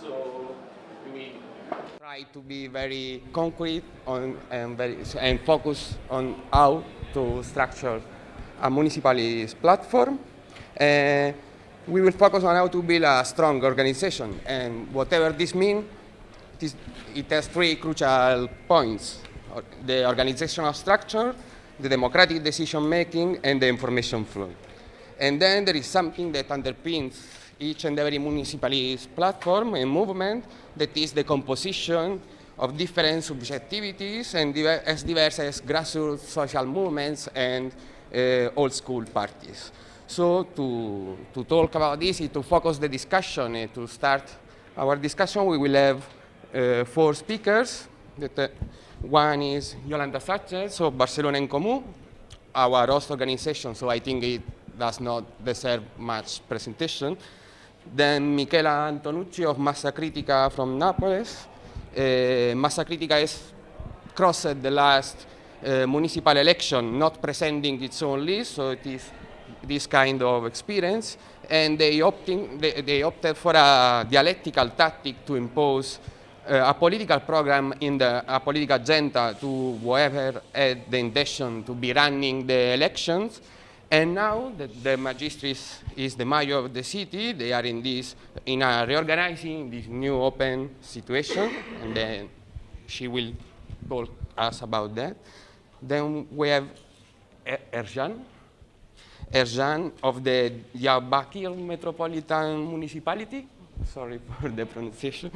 so we try to be very concrete on, and, very, and focus on how to structure a municipality's platform. Uh, we will focus on how to build a strong organization, and whatever this means, it has three crucial points. The organizational structure, the democratic decision making, and the information flow. And then there is something that underpins each and every municipalist platform and movement that is the composition of different subjectivities and diver as diverse as grassroots social movements and uh, old school parties. So to, to talk about this, to focus the discussion and to start our discussion, we will have uh, four speakers. That, uh, one is Yolanda Sanchez of Barcelona en Comú, our host organization, so I think it does not deserve much presentation. Then Michela Antonucci of Massa Critica from Naples. Uh, Massa Critica has crossed the last uh, municipal election, not presenting its own list, so it is this kind of experience. And they, opting, they, they opted for a dialectical tactic to impose uh, a political program in the a political agenda to whoever had the intention to be running the elections and now that de Magistris is the mayor of the city, they are in this, in a reorganizing this new open situation, and then she will talk us about that. Then we have Erjan, Erjan of the Diyarbakir Metropolitan Municipality. Sorry for the pronunciation.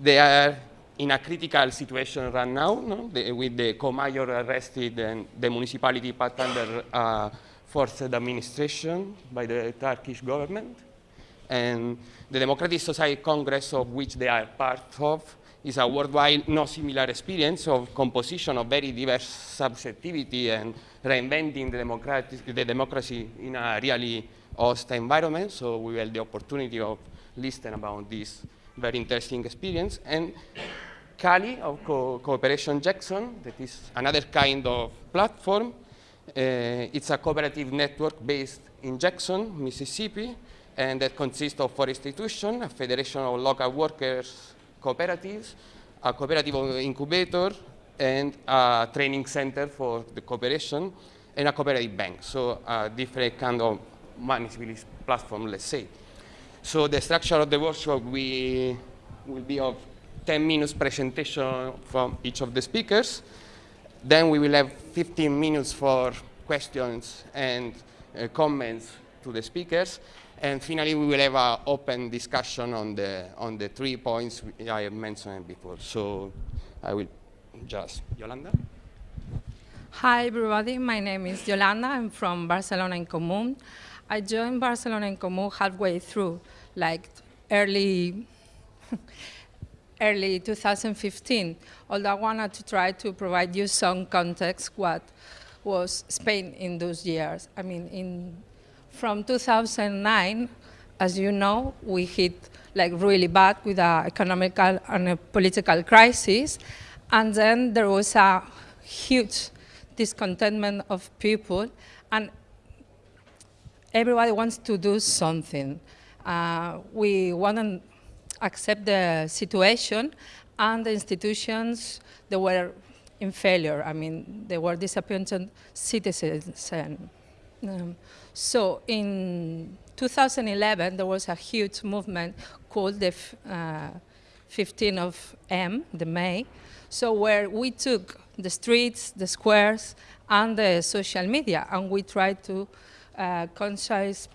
They are in a critical situation right now, no? the, with the co-mayor arrested and the municipality put under uh, forced administration by the Turkish government. And the Democratic Society Congress, of which they are part of, is a worldwide no similar experience of composition of very diverse subjectivity and reinventing the, the democracy in a really hostile environment. So we had the opportunity of listening about this very interesting experience. And Kali of Co Cooperation Jackson, that is another kind of platform Uh, it's a cooperative network based in Jackson, Mississippi, and that consists of four institutions, a federation of local workers cooperatives, a cooperative incubator, and a training center for the cooperation, and a cooperative bank. So a different kind of municipalist platform, let's say. So the structure of the workshop we will be of 10 minutes presentation from each of the speakers. Then we will have 15 minutes for questions and uh, comments to the speakers. And finally, we will have an open discussion on the, on the three points I have mentioned before. So I will just, Yolanda? Hi, everybody. My name is Yolanda. I'm from Barcelona en Comú. I joined Barcelona en Comú halfway through, like early early 2015, although I wanted to try to provide you some context what was Spain in those years. I mean, in, from 2009, as you know, we hit like really bad with an economical and a political crisis. And then there was a huge discontentment of people and everybody wants to do something. Uh, we want to accept the situation and the institutions they were in failure. I mean, they were disappointed citizens. And, um, so in 2011, there was a huge movement called the uh, 15 of M, the May, so where we took the streets, the squares, and the social media, and we tried to uh,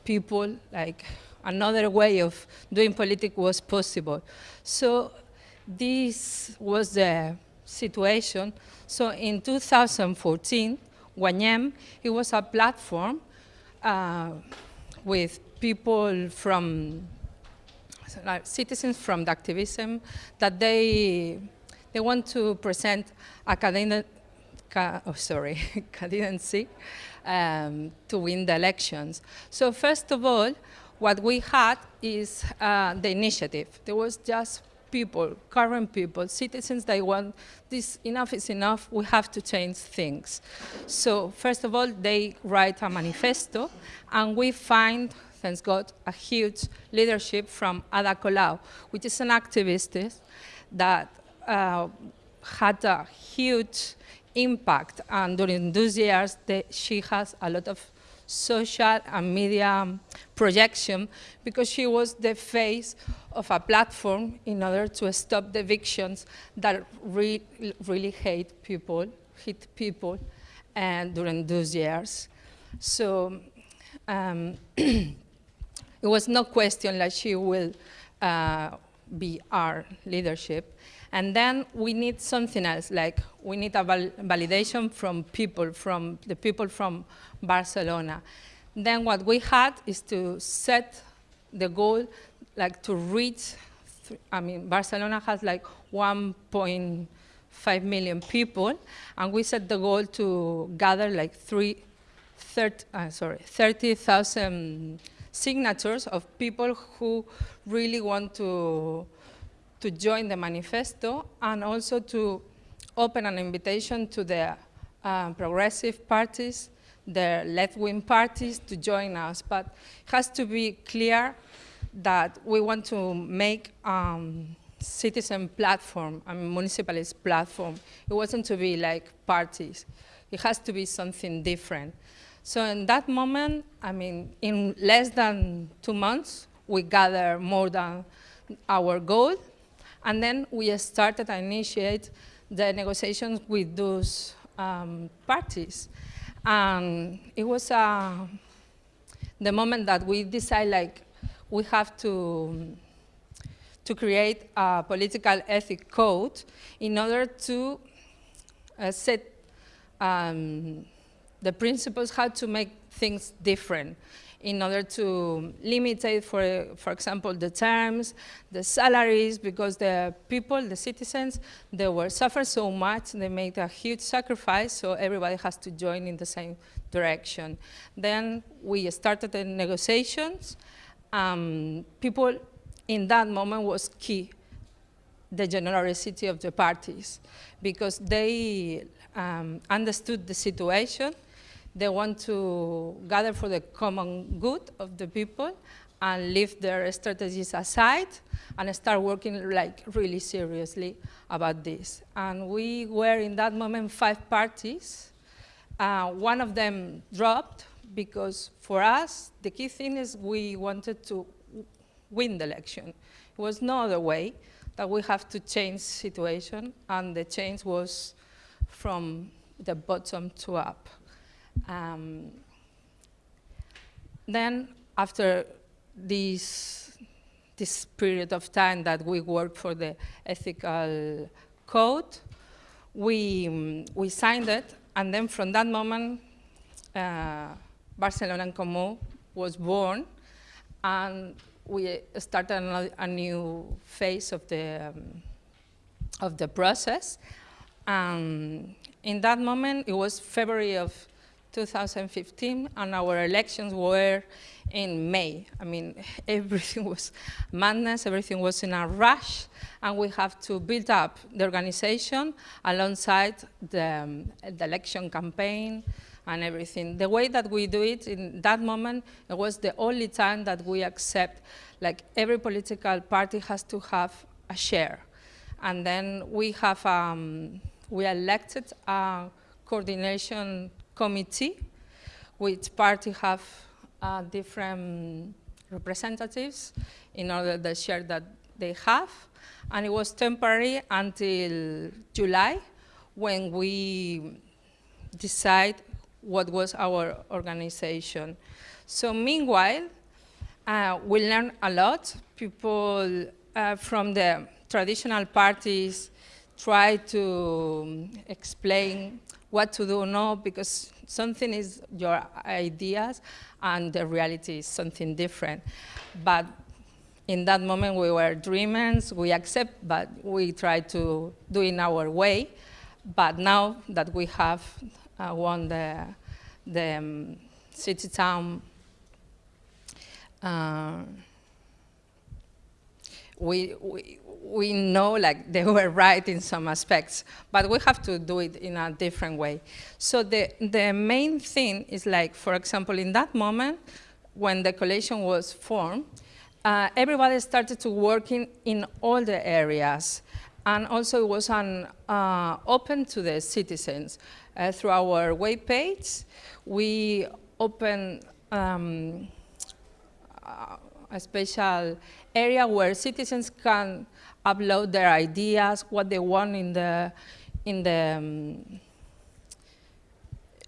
people like another way of doing politics was possible. So this was the situation. So in 2014, Guanyem, it was a platform uh, with people from, like citizens from the activism that they, they want to present academic, oh, sorry, candidacy um, to win the elections. So first of all, what we had is uh, the initiative. There was just people, current people, citizens they want this, enough is enough, we have to change things. So first of all, they write a manifesto and we find thanks God, a huge leadership from Ada Colau, which is an activist that uh, had a huge impact. And during those years, she has a lot of social and media projection because she was the face of a platform in order to stop the evictions that re really hate people, hit people and during those years. So um, it was no question that she will uh, be our leadership. And then we need something else, like we need a val validation from people, from the people from Barcelona. Then what we had is to set the goal, like to reach, I mean, Barcelona has like 1.5 million people, and we set the goal to gather like three, 30, uh, sorry, 30,000 signatures of people who really want to, to join the manifesto and also to open an invitation to the uh, progressive parties, the left-wing parties to join us. But it has to be clear that we want to make um, citizen platform, a municipalist platform. It wasn't to be like parties. It has to be something different. So in that moment, I mean, in less than two months, we gathered more than our goal, and then we started to initiate the negotiations with those um, parties. And it was uh, the moment that we decided, like, we have to, to create a political ethic code in order to uh, set um, the principles how to make things different in order to limit, for, for example, the terms, the salaries, because the people, the citizens, they were suffering so much, they made a huge sacrifice, so everybody has to join in the same direction. Then we started the negotiations. Um, people in that moment was key, the generosity of the parties, because they um, understood the situation, they want to gather for the common good of the people and leave their strategies aside and start working like really seriously about this. And we were in that moment five parties. Uh, one of them dropped because for us, the key thing is we wanted to win the election. It was no other way that we have to change situation and the change was from the bottom to up. Um, then after this, this period of time that we worked for the ethical code, we, we signed it, and then from that moment, uh, Barcelona en Comú was born, and we started a, new phase of the, um, of the process. Um, in that moment, it was February of 2015, and our elections were in May. I mean, everything was madness, everything was in a rush, and we have to build up the organization alongside the, um, the election campaign and everything. The way that we do it in that moment, it was the only time that we accept, like every political party has to have a share. And then we have, um, we elected a coordination committee, which party have uh, different representatives in order the share that they have. And it was temporary until July when we decide what was our organization. So meanwhile, uh, we learned a lot. People uh, from the traditional parties try to explain what to do no, because something is your ideas and the reality is something different. But in that moment we were dreamers, we accept, but we try to do in our way. But now that we have uh, won the, the um, city town uh, we, we, we know like they were right in some aspects, but we have to do it in a different way. So the, the main thing is like, for example, in that moment, when the coalition was formed, uh, everybody started to working in all the areas. And also it was an, uh, open to the citizens. Uh, through our web page, we open um, a special area where citizens can upload their ideas, what they want in the, in the um,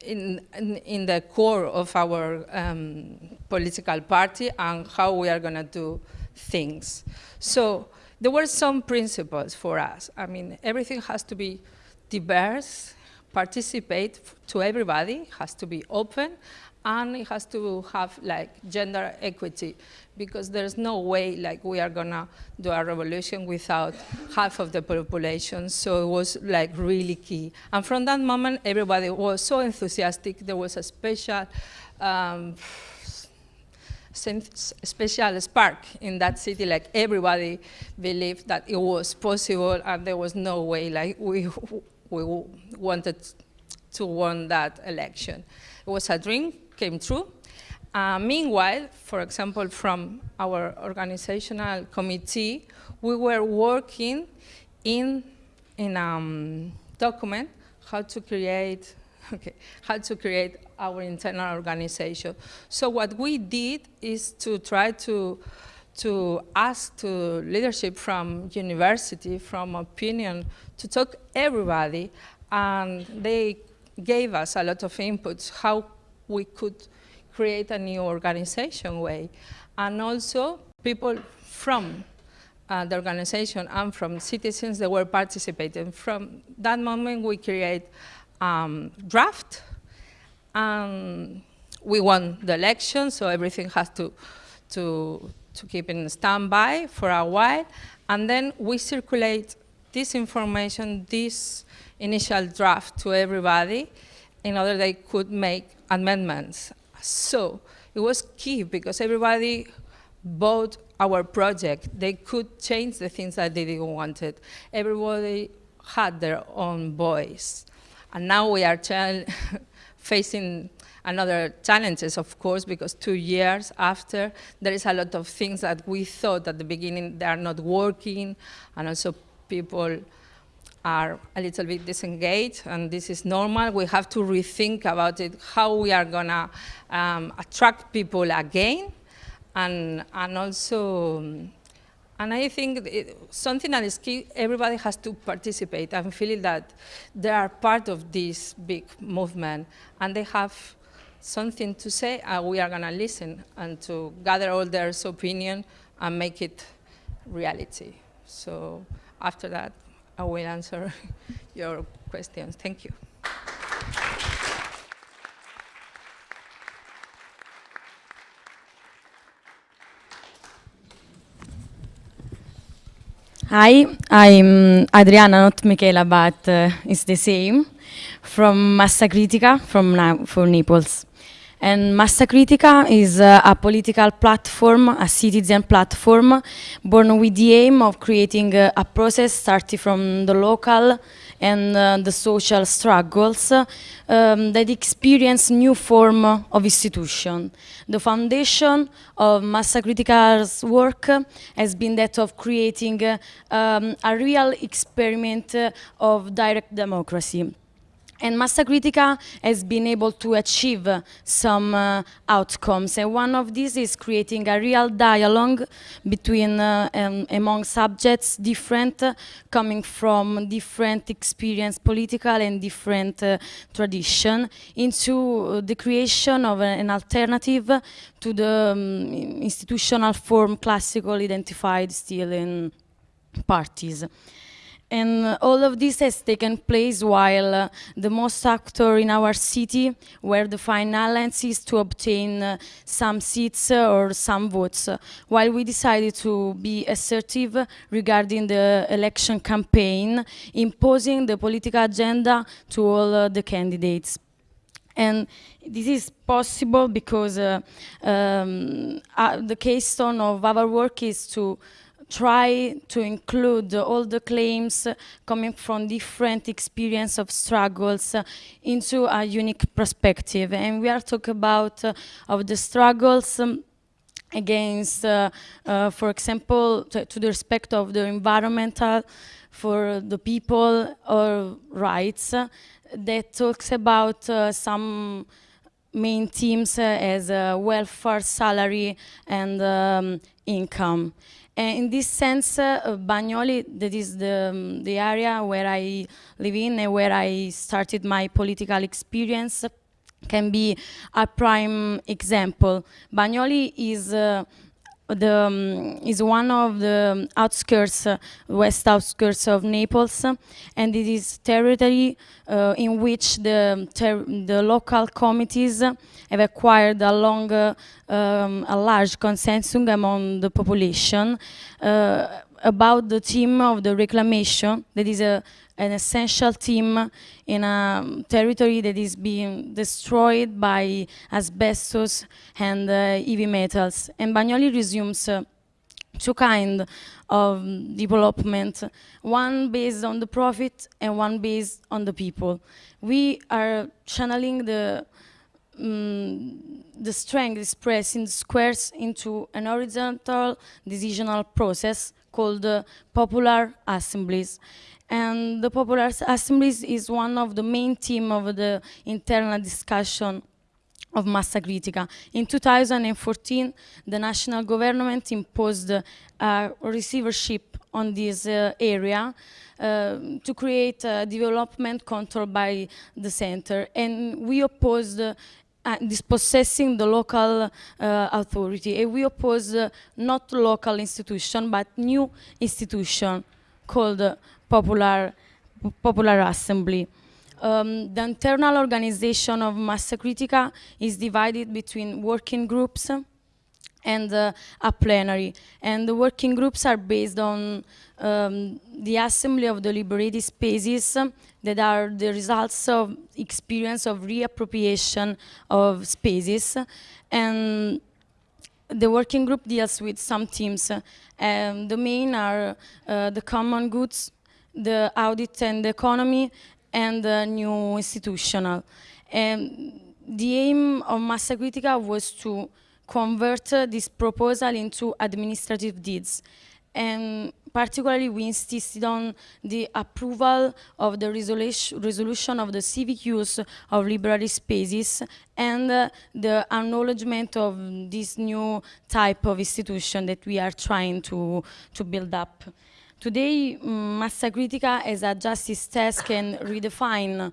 in, in, in, the core of our um, political party and how we are going to do things. So there were some principles for us. I mean, everything has to be diverse, participate to everybody, has to be open, and it has to have like gender equity because there's no way like we are gonna do a revolution without half of the population. So it was like really key. And from that moment, everybody was so enthusiastic. There was a special um, special spark in that city, like everybody believed that it was possible and there was no way like we, we wanted to win that election. It was a dream, came true. Uh, meanwhile, for example, from our organizational committee, we were working in, in a um, document how to create okay, how to create our internal organization. So what we did is to try to to ask to leadership from university, from opinion, to talk everybody, and they gave us a lot of inputs how we could create a new organization way. And also people from uh, the organization and from citizens that were participating. From that moment, we create um, draft. and we won the election, so everything has to, to, to keep in standby for a while. And then we circulate this information, this initial draft to everybody in order they could make amendments. So it was key because everybody bought our project. They could change the things that they didn't wanted. Everybody had their own voice. And now we are facing another challenges, of course, because two years after, there is a lot of things that we thought at the beginning they are not working, and also people are a little bit disengaged, and this is normal. We have to rethink about it, how we are gonna um, attract people again, and, and also and I think it, something that is key, everybody has to participate I'm feeling that they are part of this big movement and they have something to say and we are going to listen and to gather all their opinion and make it reality. So after that, I will answer your questions. Thank you. Hi, I'm Adriana, not Michela, but uh, it's the same, from Massa Critica, from, Na Naples. And Massa Critica is uh, a political platform, a citizen platform, born with the aim of creating uh, a process starting from the local and uh, the social struggles um, that experience new form of institution. The foundation of Massa Critica's work has been that of creating uh, um, a real experiment of direct democracy. And Massa Critica has been able to achieve uh, some uh, outcomes. And one of these is creating a real dialogue between, uh, um, among subjects different, uh, coming from different experience, political and different uh, tradition, into the creation of an alternative to the um, institutional form classical identified still in parties. And all of this has taken place while uh, the most actor in our city were the finalists is to obtain uh, some seats uh, or some votes, while we decided to be assertive regarding the election campaign, imposing the political agenda to all uh, the candidates. And this is possible because uh, um, uh, the keystone of our work is to try to include all the claims coming from different experience of struggles into a unique perspective. And we are talking about uh, of the struggles um, against, uh, uh, for example, to, the respect of the environmental, for the people or rights, that talks about some main themes as welfare, salary, and um, income. And in this sense, uh, Bagnoli, that is the, um, the area where I live in and where I started my political experience, can be a prime example. Bagnoli is uh, the, um, is one of the outskirts, uh, west outskirts of Naples, and it is territory uh, in which the, the local committees have acquired a long, uh, um, a large consensus among the population uh, about the theme of the reclamation, that is a, an essential team in a territory that is being destroyed by asbestos and uh, heavy metals. And Bagnoli resumes uh, two kinds of development, one based on the profit and one based on the people. We are channeling the um, the strength expressed in squares into an horizontal decisional process called uh, popular assemblies. And the popular assemblies is one of the main theme of the internal discussion of Massa Critica. In 2014, the national government imposed a receivership on this uh, area uh, to create development controlled by the center. And we opposed uh, dispossessing the local uh, authority. And we oppose uh, not local institution, but new institution called Popular, Popular Assembly. Um, the internal organization of Massa Critica is divided between working groups and uh, a plenary. And the working groups are based on um, the assembly of the liberated spaces that are the results of experience of reappropriation of spaces. And the working group deals with some themes. Um, the main are uh, the common goods, the audit and the economy, and the new institutional. And the aim of Massa Critica was to convert uh, this proposal into administrative deeds. And particularly we insisted on the approval of the resolution, resolution of the civic use of library spaces and uh, the acknowledgement of this new type of institution that we are trying to, to build up. Today, Massa Critica as a justice test can redefine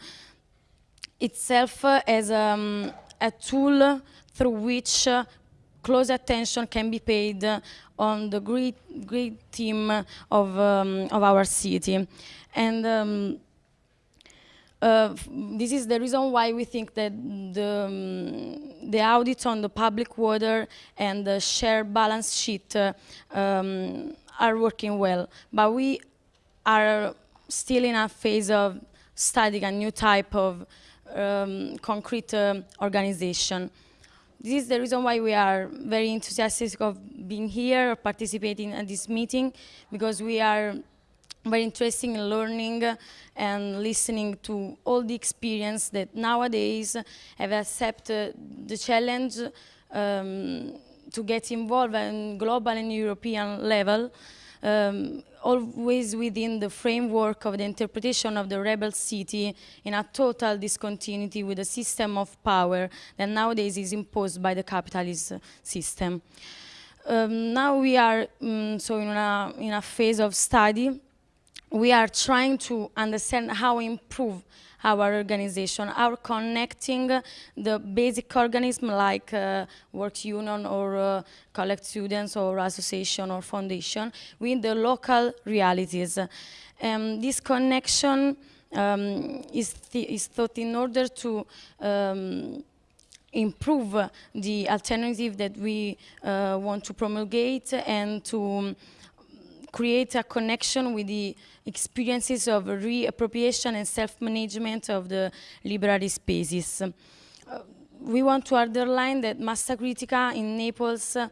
itself as um, a tool through which uh, close attention can be paid on the great, great theme of, um, of our city. And um, uh, this is the reason why we think that the, um, the audit on the public water and the share balance sheet uh, um, are working well, but we are still in a phase of studying a new type of um, concrete uh, organization. This is the reason why we are very enthusiastic of being here, participating in this meeting, because we are very interested in learning and listening to all the experience that nowadays have accepted the challenge um, to get involved in global and European level, um, always within the framework of the interpretation of the rebel city in a total discontinuity with the system of power that nowadays is imposed by the capitalist system. Um, now we are um, so in a, in a phase of study. We are trying to understand how improve our organization, our connecting the basic organism like uh, work union or uh, collect students or association or foundation with the local realities. Um, this connection um, is, th is thought in order to um, improve the alternative that we uh, want to promulgate and to create a connection with the experiences of reappropriation and self-management of the library spaces. Uh, we want to underline that Massa Critica in Naples uh,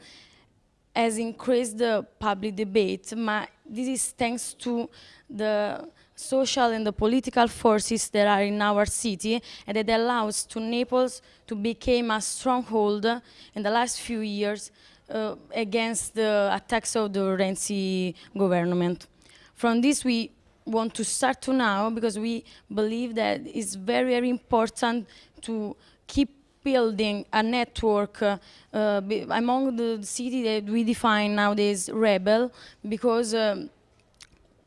has increased the public debate, but this is thanks to the social and the political forces that are in our city and that allows to Naples to become a stronghold in the last few years uh, against the attacks of the Renzi government. From this we want to start to now because we believe that it's very, very important to keep building a network uh, uh, among the city that we define nowadays rebel because um,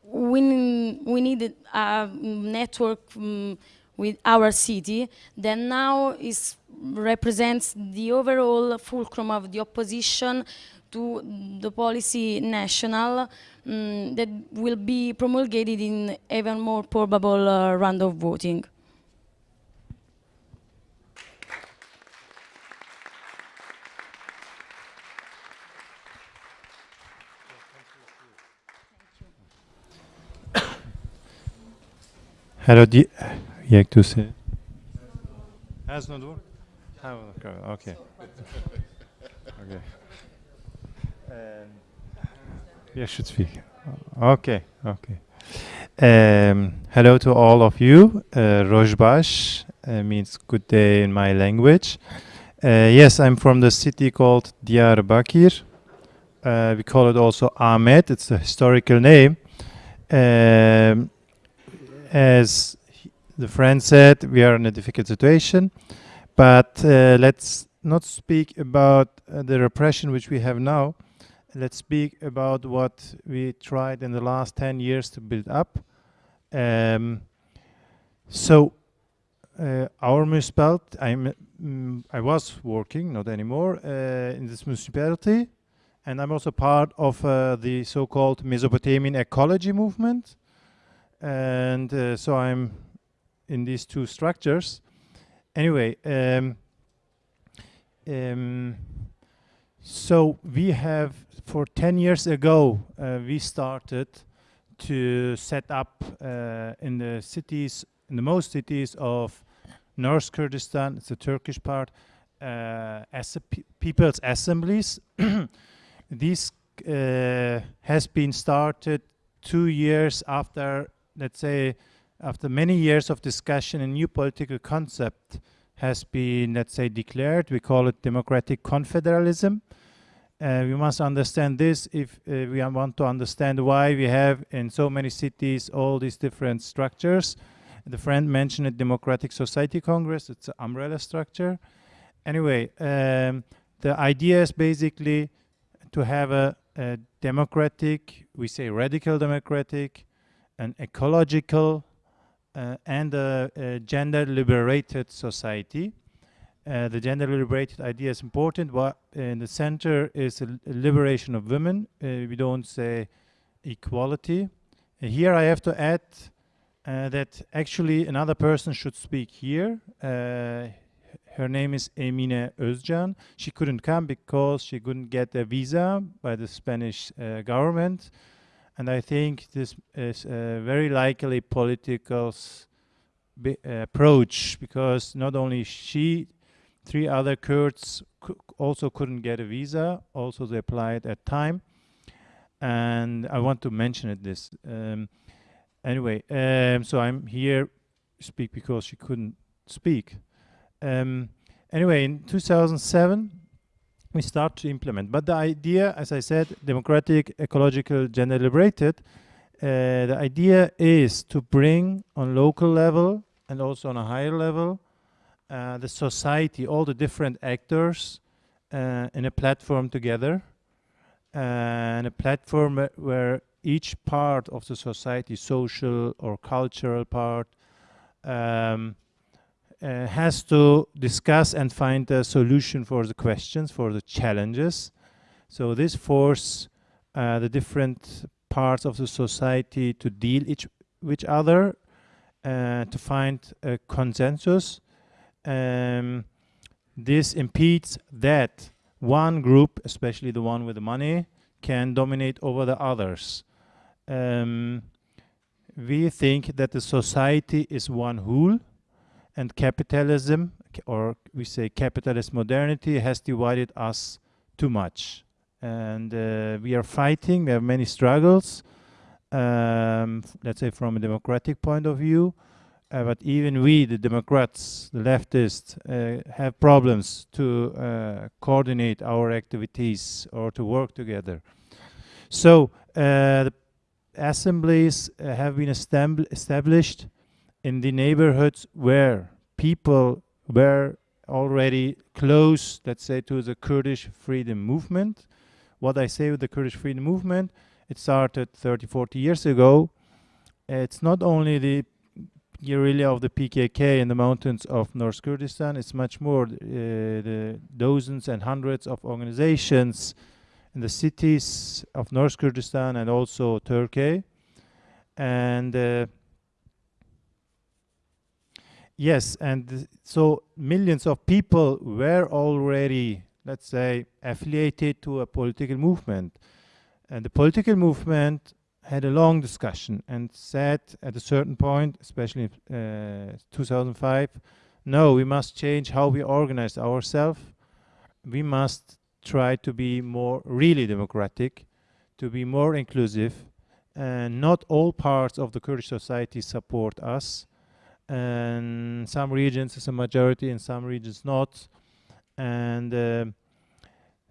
we, we need a network um, with our city that now is represents the overall fulcrum of the opposition to the policy national um, that will be promulgated in even more probable uh, round of voting. Hello, di jak tu se? Has not worked? Okay. Okay. Um, yeah, should speak. Okay, okay. Um, hello to all of you. Uh, Rojbash uh, means good day in my language. Uh, yes, I'm from the city called Diyarbakir. Uh, we call it also Amed. It's a historical name. Um, as the friend said, we are in a difficult situation, but uh, let's not speak about uh, the repression which we have now. Let's speak about what we tried in the last 10 years to build up. Um, so, uh, our municipality, mm, I was working, not anymore, uh, in this municipality, and I'm also part of uh, the so-called Mesopotamian ecology movement and uh, so I'm in these two structures. Anyway, um, um, so we have, for 10 years ago, uh, we started to set up uh, in the cities, in the most cities of North Kurdistan, it's the Turkish part, uh, as pe people's assemblies. this uh, has been started two years after let's say, after many years of discussion, a new political concept has been, let's say, declared. We call it democratic confederalism. Uh, we must understand this if uh, we want to understand why we have in so many cities all these different structures. The friend mentioned Democratic Society Congress. It's an umbrella structure. Anyway, um, the idea is basically to have a, a democratic, we say radical democratic, an ecological and a, a, gender liberated society. Uh, the gender liberated idea is important. What in the center is liberation of women. Uh, we don't say equality. here I have to add uh, that actually another person should speak here. Uh, her name is Emine Özcan. She couldn't come because she couldn't get a visa by the Spanish uh, government. And I think this is a very likely political approach because not only she, three other Kurds also couldn't get a visa, also they applied at time. And I want to mention it this. Um, anyway, um, so I'm here speak because she couldn't speak. Um, anyway, in 2007, we start to implement. But the idea, as I said, democratic, ecological, gender liberated, uh, the idea is to bring on local level and also on a higher level uh, the society, all the different actors uh, in a platform together and a platform where, where each part of the society, social or cultural part, um, uh, has to discuss and find a solution for the questions, for the challenges. So this force uh, the different parts of the society to deal each with each other, uh, to find a consensus. Um, this impedes that one group, especially the one with the money, can dominate over the others. Um, we think that the society is one whole and capitalism, or we say capitalist modernity, has divided us too much. and uh, we are fighting. We have many struggles, um, let's say from a democratic point of view. Uh, but even we, the Democrats, the leftists, uh, have problems to uh, coordinate our activities or to work together. So uh, the assemblies uh, have been established in the neighborhoods where people were already close, let's say, to the Kurdish freedom movement. What I say with the Kurdish freedom movement, it started 30, 40 years ago. It's not only the guerrilla of the PKK in the mountains of North Kurdistan, it's much more uh, the dozens and hundreds of organizations in the cities of North Kurdistan and also Turkey. And uh, yes, and so millions of people were already, let's say, affiliated to a political movement. And the political movement had a long discussion and said at a certain point, especially in uh, 2005, no, we must change how we organize ourselves. We must try to be more really democratic, to be more inclusive. And not all parts of the Kurdish society support us. And some regions is a majority, and some regions not. And um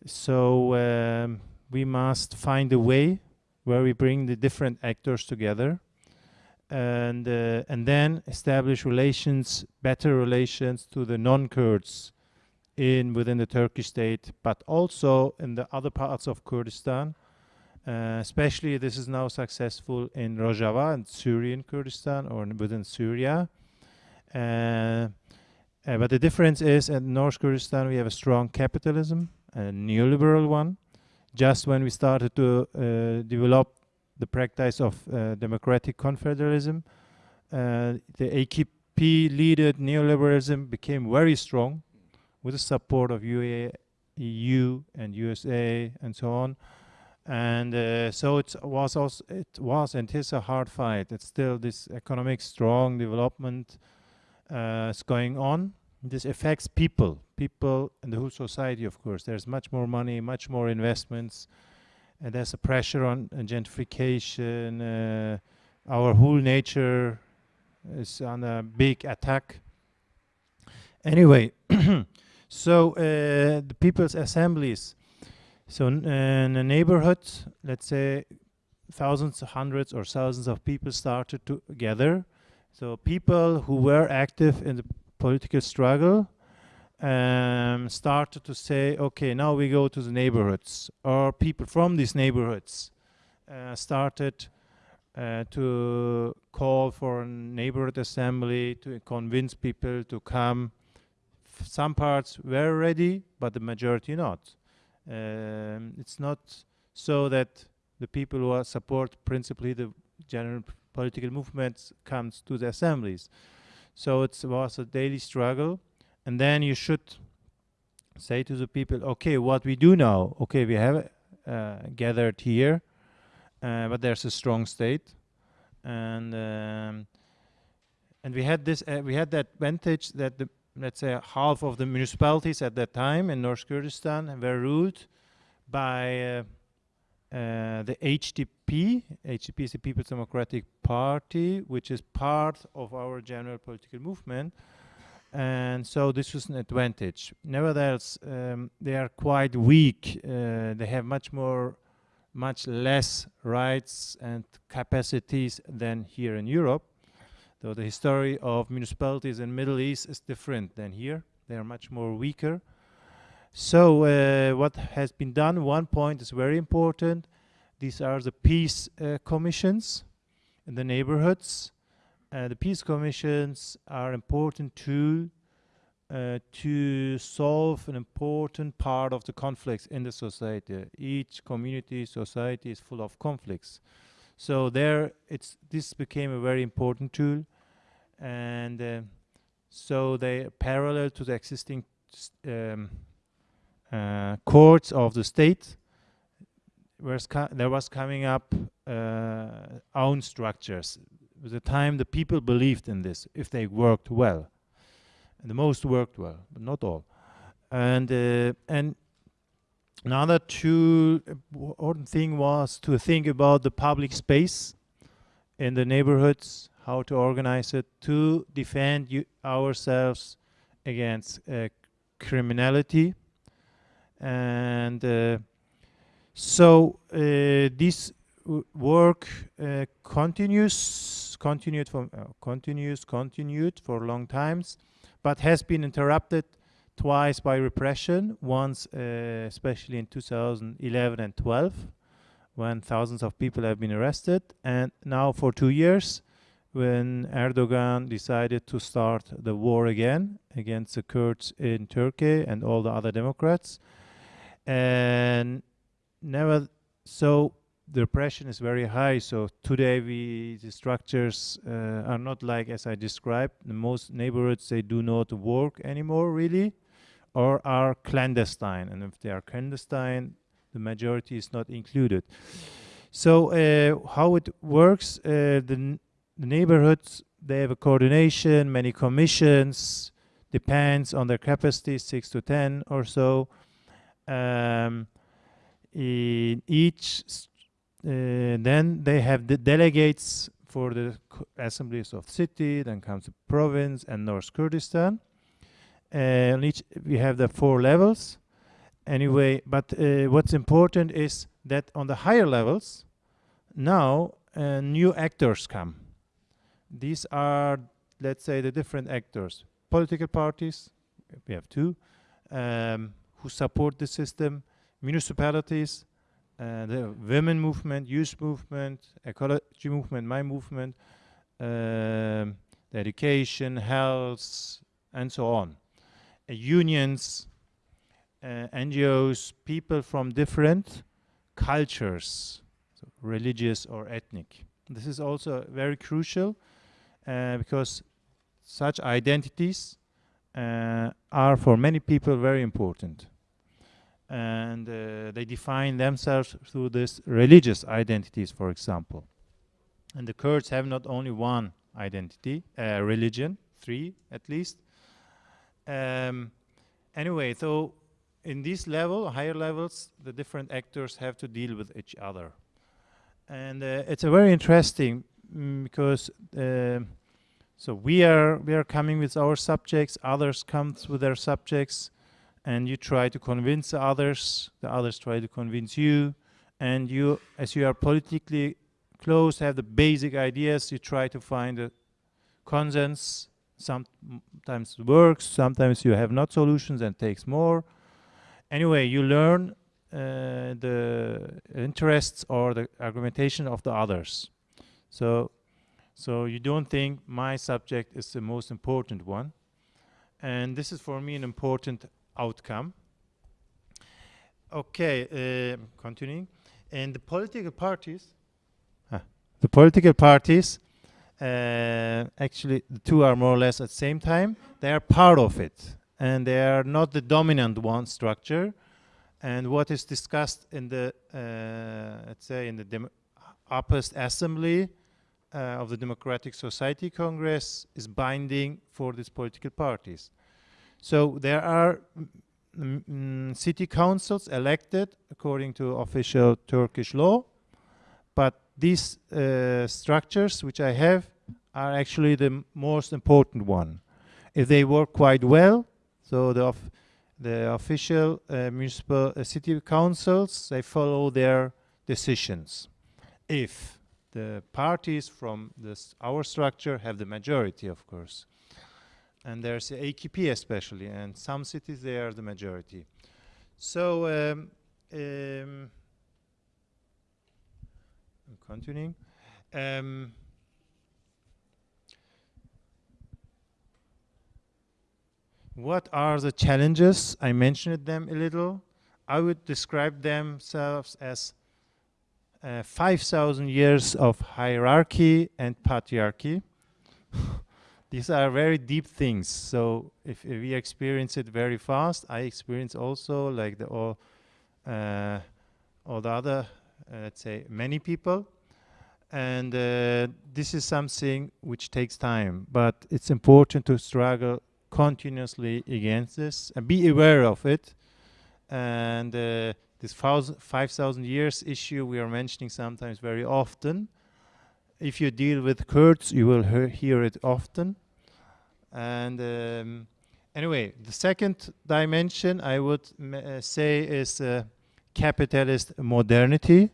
so um, we must find a way where we bring the different actors together and uh, and then establish relations better relations to the non-kurds in within the Turkish state but also in the other parts of Kurdistan uh, especially this is now successful in Rojava and Syrian Kurdistan or in- within Syria uh, uh, but the difference is in North Kurdistan we have a strong capitalism a neoliberal one just when we started to uh, develop the practice of uh, democratic confederalism, uh, the AKP led neoliberalism became very strong with the support of UA, EU and USA and so on. And uh, so it was also it was and is a hard fight. It's still this economic strong development uh, is going on. This affects people, people and the whole society. Of course, there's much more money, much more investments, and there's a pressure on uh, gentrification. Uh, our whole nature is on a big attack. Anyway, so uh, the people's assemblies. So uh, in a neighborhood, let's say thousands, hundreds, or thousands of people started to gather. So people who were active in the political struggle um, started to say, okay, now we go to the neighborhoods, or people from these neighborhoods uh, started uh, to call for a neighborhood assembly to convince people to come. Some parts were ready, but the majority not. Um, it's not so that the people who support principally the general political movements comes to the assemblies. So it was a daily struggle, and then you should say to the people, okay, what we do now? Okay, we have uh, gathered here, uh, but there's a strong state, and um, and we had this, uh, we had that advantage that the let's say half of the municipalities at that time in North Kurdistan were ruled by uh, the HDP. HDP is the People's Democratic Party, which is part of our general political movement. And so this was an advantage. Nevertheless, um, they are quite weak. Uh, they have much more, much less rights and capacities than here in Europe. Though the history of municipalities in Middle East is different than here. They are much more weaker. So uh, what has been done, one point is very important. These are the peace uh, commissions in the neighborhoods. Uh, the peace commissions are important tool uh, to solve an important part of the conflicts in the society. Each community, society is full of conflicts. So there, it's this became a very important tool, and uh, so they parallel to the existing um, courts of the state. Was there was coming up uh, own structures. With the time, the people believed in this if they worked well. And the most worked well, but not all. And uh, and Another two important thing was to think about the public space in the neighborhoods, how to organize it to defend ourselves against uh, criminality. And uh, so uh, this work uh, continues, continued from uh, continues, continued for long times, but has been interrupted twice by repression. Once, uh, especially in 2011 and 12, when thousands of people have been arrested, and now for two years, when Erdogan decided to start the war again against the Kurds in Turkey and all the other Democrats, and never so the pressure is very high. So today we the structures uh, are not like as I described. The most neighborhoods they do not work anymore really, or are clandestine. And if they are clandestine, the majority is not included. So uh, how it works? Uh, the, the neighborhoods they have a coordination, many commissions, depends on their capacity, six to ten or so. Um, in each uh, then they have the delegates for the assemblies of city, then comes the province and North Kurdistan. And each we have the four levels. Anyway, but uh, what's important is that on the higher levels, now uh, new actors come. These are, let's say, the different actors. Political parties, we have two, um, who support the system, municipalities, uh, the women movement, youth movement, ecology movement, my movement, um, education, health, and so on. Uh, unions, uh, NGOs, people from different cultures, so religious or ethnic. This is also very crucial uh, because such identities are for many people very important and uh, they define themselves through this religious identities, for example. And the Kurds have not only one identity, uh, religion, three at least. Um, anyway, so in this level, higher levels, the different actors have to deal with each other. And uh, it's a very interesting mm, because uh, so we are we are coming with our subjects, others come with their subjects, and you try to convince the others, the others try to convince you, and you, as you are politically close, have the basic ideas, you try to find a consensus. Sometimes works, sometimes you have not solutions and takes more. Anyway, you learn uh, the interests or the argumentation of the others. So, so you don't think my subject is the most important one. And this is for me an important outcome. Okay, uh, continuing. And the political parties, the political parties, uh, actually the two are more or less at the same time, they are part of it. And they are not the dominant one structure. And what is discussed in the, uh, let's say, in the upper assembly uh, of the Democratic Society Congress is binding for these political parties. So there are mm, city councils elected according to official Turkish law, but these uh, structures which I have are actually the most important one. If they work quite well, so the, the official uh, municipal uh, city councils, they follow their decisions. If the parties from this, our structure have the majority, of course and there's AKP especially, and some cities they are the majority. So um, um, I'm continuing. Um, what are the challenges? I mentioned them a little. I would describe themselves as uh, 5,000 years of hierarchy and patriarchy. these are very deep things. So if, if, we experience it very fast, I experience also like the all, uh, all the other, uh, let's say, many people. And uh, this is something which takes time, but it's important to struggle continuously against this and be aware of it And uh, this 5,000 years issue we are mentioning sometimes very often. If you deal with Kurds, you will hear, hear it often. And um, anyway, the second dimension I would uh, say is uh, capitalist modernity.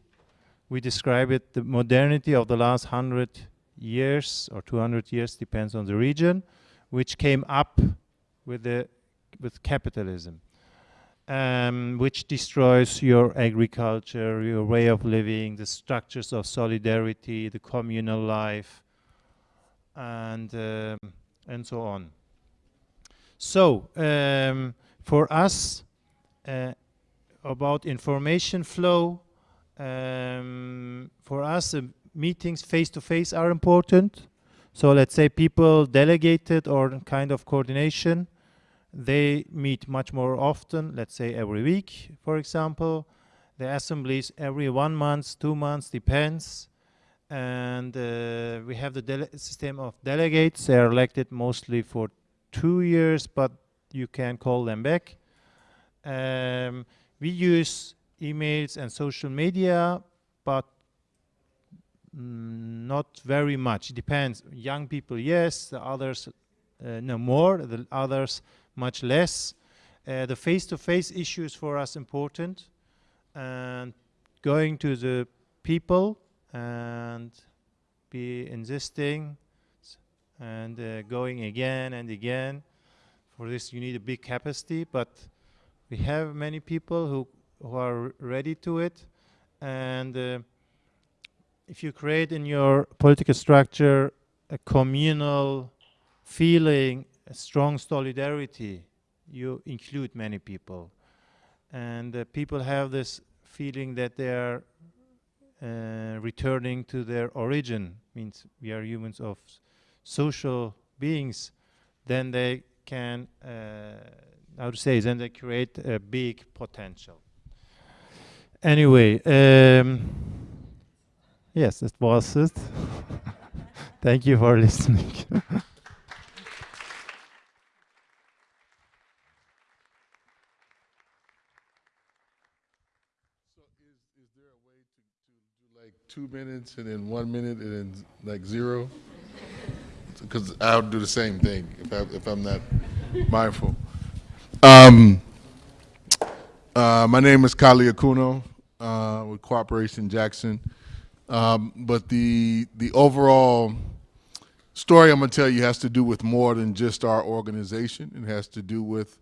We describe it the modernity of the last hundred years or 200 years, depends on the region, which came up with the with capitalism, um, which destroys your agriculture, your way of living, the structures of solidarity, the communal life, and um, and so on. So um, for us, uh, about information flow, um, for us, uh, meetings face to face are important. So let's say people delegated or kind of coordination, they meet much more often, let's say every week, for example. The assemblies every one month, two months, depends. And uh, we have the system of delegates. They are elected mostly for two years, but you can call them back. Um, we use emails and social media, but mm, not very much. It depends. Young people, yes. The others, uh, no more. The others, much less. Uh, the face-to-face -face issue is for us important, and going to the people and be insisting and uh, going again and again. For this, you need a big capacity, but we have many people who who are ready to it, and uh, if you create in your political structure a communal feeling, a strong solidarity, you include many people. And uh, people have this feeling that they are uh, returning to their origin, means we are humans of social beings, then they can, uh, how to say, then they create a big potential. Anyway, um, yes, that was it. Thank you for listening. two minutes and then one minute and then like zero? Because I'll do the same thing if, I, if I'm not mindful. Um, uh, my name is Kali Akuno uh, with Cooperation Jackson. Um, but the, the overall story I'm going to tell you has to do with more than just our organization. It has to do with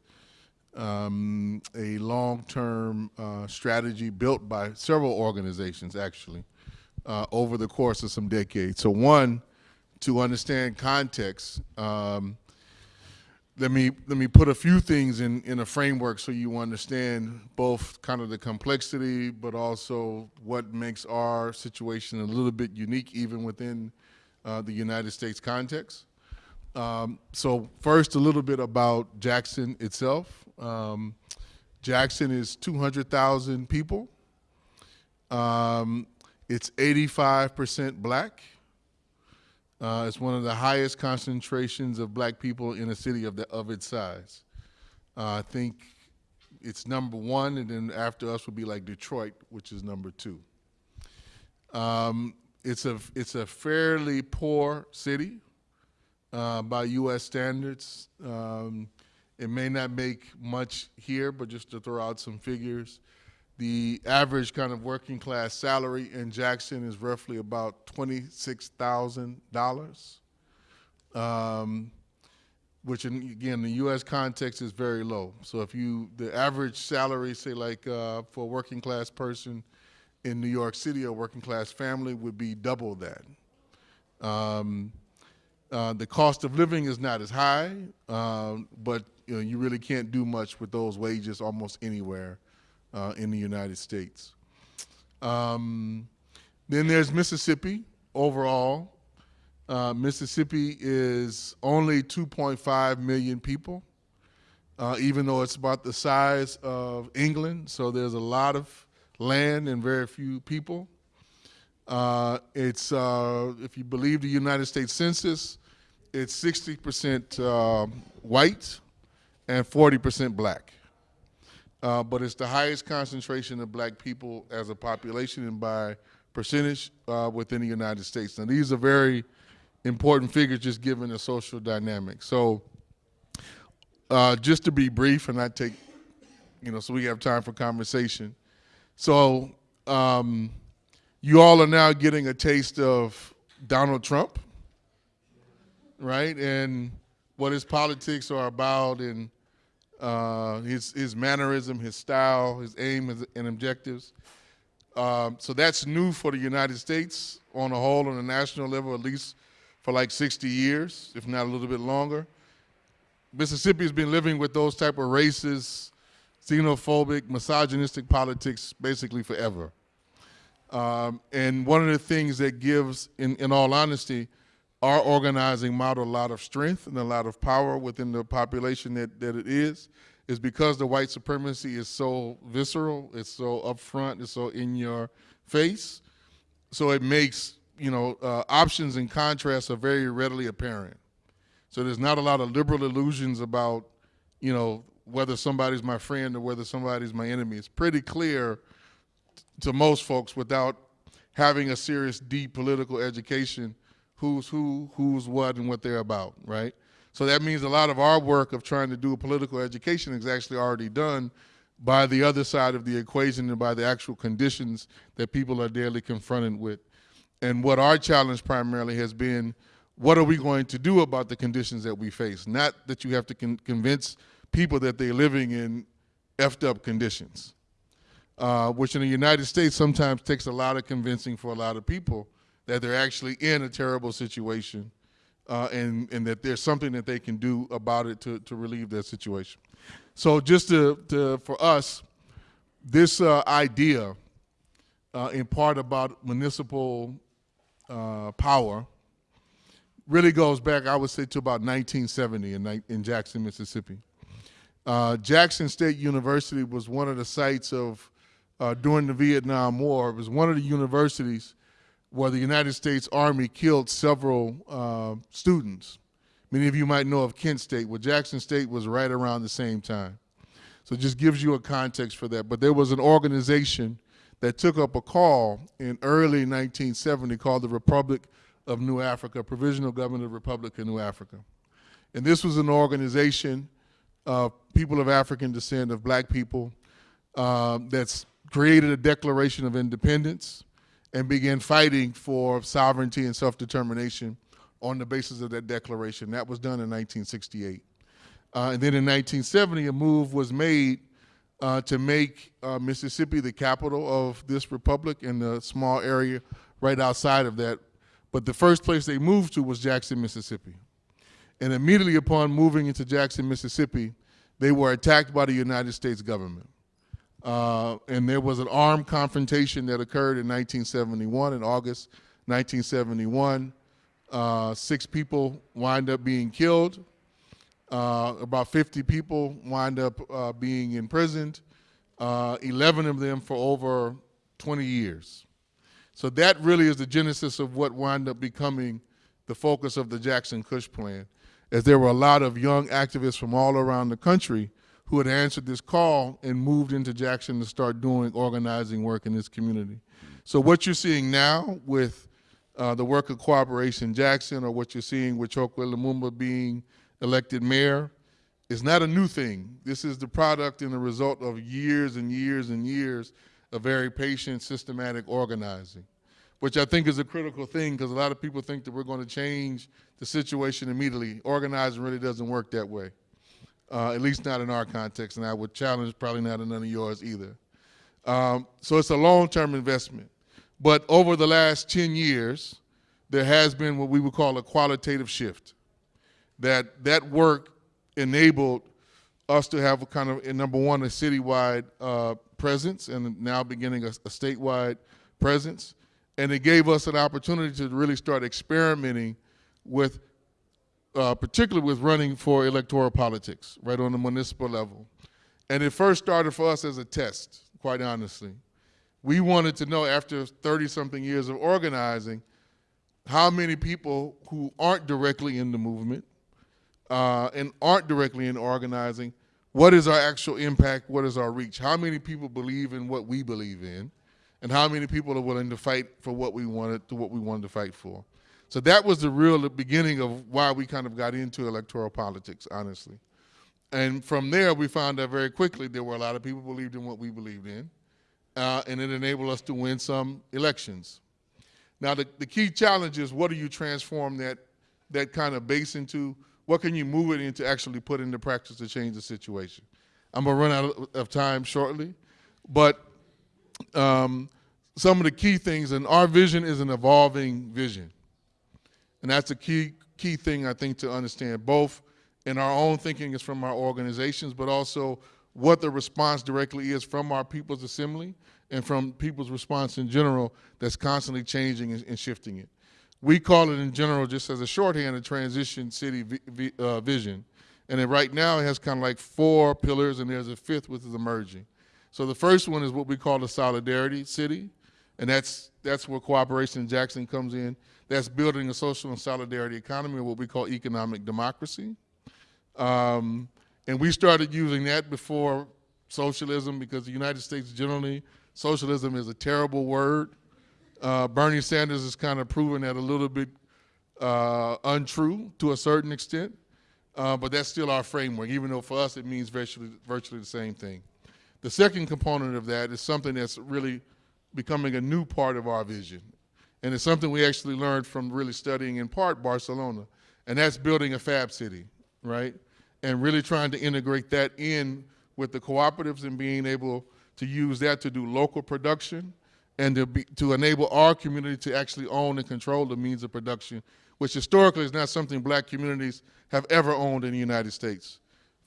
um, a long-term uh, strategy built by several organizations, actually, uh, over the course of some decades. So one, to understand context, um, let me let me put a few things in in a framework so you understand both kind of the complexity, but also what makes our situation a little bit unique even within uh, the United States context. Um, so first, a little bit about Jackson itself. Um, Jackson is 200,000 people. Um, it's 85% black. Uh, it's one of the highest concentrations of black people in a city of, the, of its size. Uh, I think it's number one, and then after us would be like Detroit, which is number two. Um, it's, a, it's a fairly poor city uh, by U.S. standards. Um, it may not make much here, but just to throw out some figures, the average kind of working class salary in Jackson is roughly about $26,000, um, which in, again, the U.S. context is very low. So if you, the average salary, say like uh, for a working class person in New York City, a working class family would be double that. Um, uh, the cost of living is not as high, um, but you, know, you really can't do much with those wages almost anywhere uh, in the United States. Um, then there's Mississippi overall. Uh, Mississippi is only 2.5 million people, uh, even though it's about the size of England, so there's a lot of land and very few people. Uh, it's, uh, if you believe the United States Census, it's 60% uh, white and 40% black. Uh, but it's the highest concentration of black people as a population and by percentage uh, within the United States. Now, these are very important figures just given the social dynamic. So, uh, just to be brief and not take, you know, so we have time for conversation. So, um, you all are now getting a taste of Donald Trump, right? And what his politics are about and uh, his, his mannerism, his style, his aim and objectives. Um, so that's new for the United States on a whole, on a national level, at least for like 60 years, if not a little bit longer. Mississippi has been living with those type of racist, xenophobic, misogynistic politics basically forever. Um, and one of the things that gives, in, in all honesty, our organizing model a lot of strength and a lot of power within the population that, that it is, is because the white supremacy is so visceral, it's so upfront, it's so in your face. So it makes, you know, uh, options and contrasts are very readily apparent. So there's not a lot of liberal illusions about, you know, whether somebody's my friend or whether somebody's my enemy. It's pretty clear to most folks without having a serious, deep political education who's who, who's what, and what they're about, right? So that means a lot of our work of trying to do a political education is actually already done by the other side of the equation and by the actual conditions that people are daily confronted with. And what our challenge primarily has been, what are we going to do about the conditions that we face? Not that you have to con- convince people that they're living in effed up conditions uh, which in the United States sometimes takes a lot of convincing for a lot of people that they're actually in a terrible situation uh, and, and that there's something that they can do about it to, to relieve their situation. So just to, to for us, this uh, idea uh, in part about municipal uh, power really goes back, I would say, to about 1970 in, in Jackson, Mississippi. Uh, Jackson State University was one of the sites of, uh, during the Vietnam War, it was one of the universities where the United States Army killed several uh, students. Many of you might know of Kent State. Well, Jackson State was right around the same time. So it just gives you a context for that. But there was an organization that took up a call in early 1970 called the Republic of New Africa, Provisional Government of Republic of New Africa. And this was an organization of people of African descent, of black people, um, that's created a Declaration of Independence and began fighting for sovereignty and self-determination on the basis of that declaration. That was done in 1968. Uh, and then in 1970, a move was made uh, to make uh, Mississippi the capital of this republic and the small area right outside of that. But the first place they moved to was Jackson, Mississippi. And immediately upon moving into Jackson, Mississippi, they were attacked by the United States government. Uh, and there was an armed confrontation that occurred in 1971, in August 1971. Uh, six people wind up being killed. Uh, about 50 people wind up uh, being imprisoned, uh, 11 of them for over 20 years. So that really is the genesis of what wound up becoming the focus of the Jackson Kush plan, as there were a lot of young activists from all around the country who had answered this call and moved into Jackson to start doing organizing work in this community. So what you're seeing now with uh, the work of Cooperation Jackson, or what you're seeing with Chokwe Lumumba being elected mayor, is not a new thing. This is the product and the result of years and years and years of very patient, systematic organizing, which I think is a critical thing because a lot of people think that we're going to change the situation immediately. Organizing really doesn't work that way, uh, at least not in our context, and I would challenge probably not in none of yours either. Um, so it's a long-term investment. But over the last 10 years, there has been what we would call a qualitative shift. That that work enabled us to have a kind of, number one, a citywide uh, presence and now beginning a, a statewide presence. And it gave us an opportunity to really start experimenting with, uh, particularly with running for electoral politics, right on the municipal level. And it first started for us as a test, quite honestly. We wanted to know after 30 something years of organizing, how many people who aren't directly in the movement uh, and aren't directly in organizing what is our actual impact? What is our reach? How many people believe in what we believe in? And how many people are willing to fight for what we wanted to what we wanted to fight for? So that was the real beginning of why we kind of got into electoral politics, honestly. And from there, we found out very quickly there were a lot of people believed in what we believed in, uh, and it enabled us to win some elections. Now, the, the key challenge is what do you transform that, that kind of base into? What can you move it into actually put into practice to change the situation? I'm gonna run out of time shortly, but um, some of the key things, and our vision is an evolving vision. And that's a key, key thing I think to understand, both in our own thinking is from our organizations, but also what the response directly is from our People's Assembly and from people's response in general that's constantly changing and, and shifting it. We call it in general, just as a shorthand, a transition city uh, vision. And right now it has kind of like four pillars and there's a fifth which is emerging. So the first one is what we call the solidarity city. And that's, that's where cooperation in Jackson comes in. That's building a social and solidarity economy, or what we call economic democracy. Um, and we started using that before socialism because the United States generally, socialism is a terrible word. Uh, Bernie Sanders has kind of proven that a little bit uh, untrue to a certain extent, uh, but that's still our framework, even though for us it means virtually, virtually the same thing. The second component of that is something that's really becoming a new part of our vision. And it's something we actually learned from really studying in part Barcelona, and that's building a fab city, right? And really trying to integrate that in with the cooperatives and being able to use that to do local production and to, be, to enable our community to actually own and control the means of production, which historically is not something black communities have ever owned in the United States.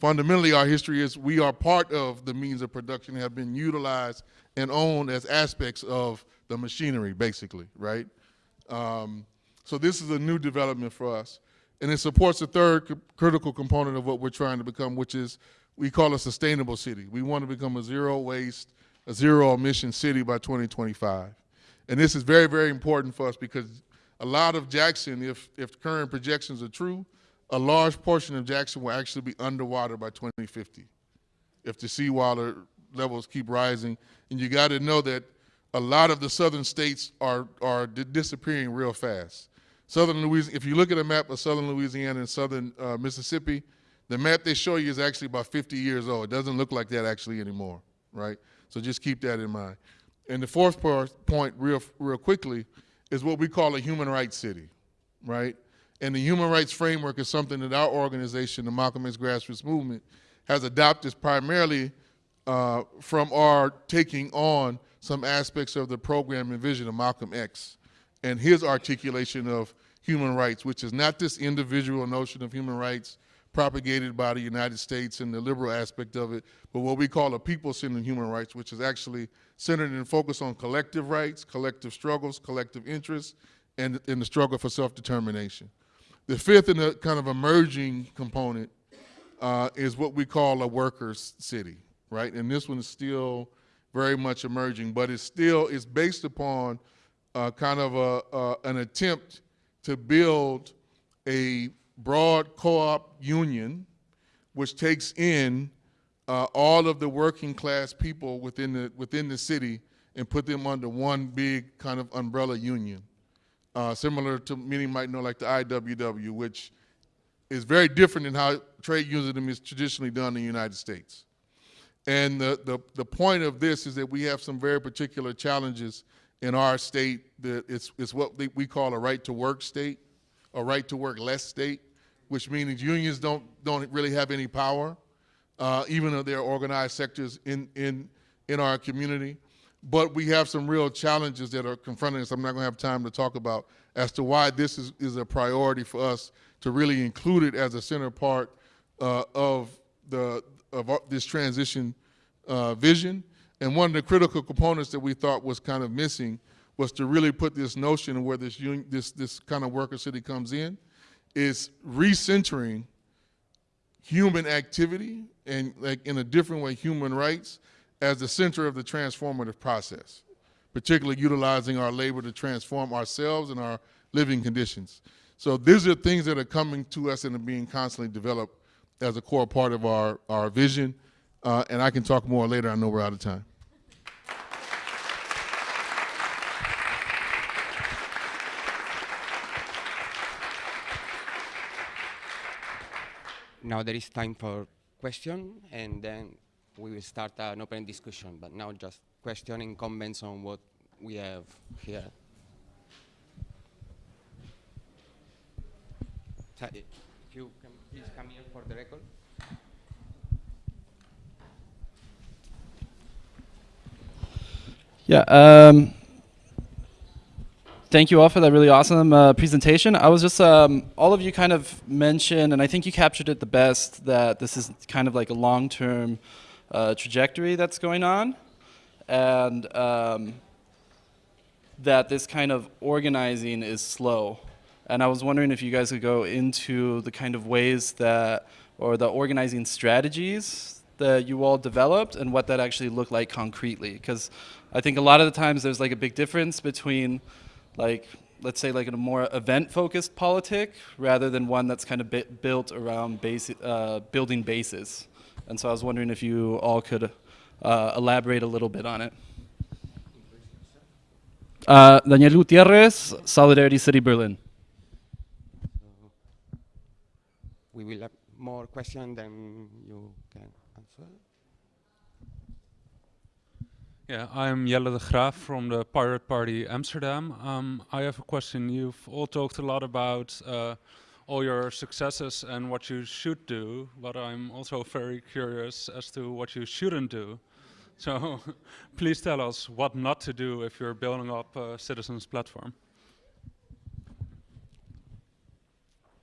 Fundamentally, our history is we are part of the means of production have been utilized and owned as aspects of the machinery, basically, right? Um, so this is a new development for us. And it supports the third critical component of what we're trying to become, which is we call a sustainable city. We want to become a zero waste, a zero emission city by 2025. And this is very, very important for us because a lot of Jackson, if, if current projections are true, a large portion of Jackson will actually be underwater by 2050 if the seawater levels keep rising. And you got to know that a lot of the southern states are, are disappearing real fast. Southern Louisiana, if you look at a map of southern Louisiana and southern uh, Mississippi, the map they show you is actually about 50 years old. It doesn't look like that actually anymore, right? So just keep that in mind. And the fourth point, real, real quickly, is what we call a human rights city, right? And the human rights framework is something that our organization, the Malcolm X Grassroots Movement, has adopted primarily uh, from our taking on some aspects of the program and vision of Malcolm X and his articulation of human rights, which is not this individual notion of human rights propagated by the United States and the liberal aspect of it, but what we call a people-centered human rights, which is actually centered and focused on collective rights, collective struggles, collective interests, and in the struggle for self-determination. The fifth and the kind of emerging component uh, is what we call a workers' city right? And this one is still very much emerging, but it's still, it's based upon uh, kind of a, uh, an attempt to build a broad co-op union which takes in uh, all of the working class people within the, within the city and put them under one big kind of umbrella union. Uh, similar to many might know like the IWW, which is very different in how trade unionism is traditionally done in the United States. And the, the, the point of this is that we have some very particular challenges in our state that it's, it's what we call a right to work state, a right to work less state, which means unions don't, don't really have any power, uh, even though they're organized sectors in, in, in our community. But we have some real challenges that are confronting us. I'm not gonna have time to talk about as to why this is, is a priority for us to really include it as a center part uh, of the, of this transition uh, vision. And one of the critical components that we thought was kind of missing was to really put this notion of where this, this, this kind of worker city comes in, is recentering human activity and like in a different way, human rights as the center of the transformative process, particularly utilizing our labor to transform ourselves and our living conditions. So these are things that are coming to us and are being constantly developed as a core part of our, our vision. Uh, and I can talk more later. I know we're out of time. Now there is time for question, and then we will start an open discussion. But now just questioning comments on what we have here. So, If you can please come here for the record. Yeah. Um, thank you all for that really awesome uh, presentation. I was just, um, all of you kind of mentioned, and I think you captured it the best, that this is kind of like a long-term uh, trajectory that's going on, and um, that this kind of organizing is slow. And I was wondering if you guys could go into the kind of ways that, or the organizing strategies that you all developed and what that actually looked like concretely. Because I think a lot of the times there's like a big difference between like, let's say like a more event-focused politic rather than one that's kind of built around basi uh, building bases. And so I was wondering if you all could uh, elaborate a little bit on it. Uh, Daniel Gutierrez, Solidarity City Berlin. We will have more questions than you can answer. Yeah, I'm Jelle de Graaf from the Pirate Party Amsterdam. Um, I have a question. You've all talked a lot about uh, all your successes and what you should do, but I'm also very curious as to what you shouldn't do. So please tell us what not to do if you're building up a citizens platform.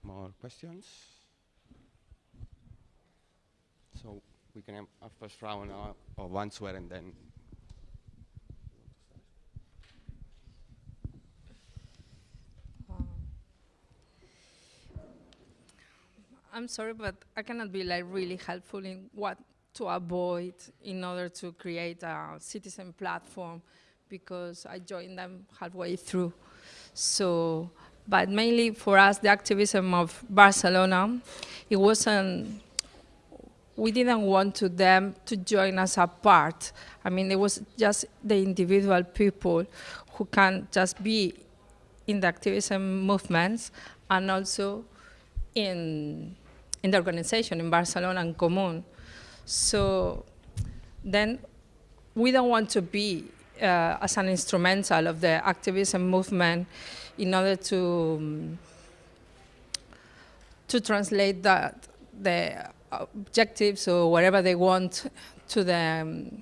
More questions? So we can have a first round uh, of, of answer and then. I'm sorry, but I cannot be like really helpful in what to avoid in order to create a citizen platform because I joined them halfway through. So, but mainly for us, the activism of Barcelona, it wasn't, we didn't want to them to join us apart. I mean, it was just the individual people who can just be in the activism movements and also in, in the organization in Barcelona en Comú. So then we don't want to be uh, as an instrumental of the activism movement in order to um, to translate that the objectives or whatever they want to the um,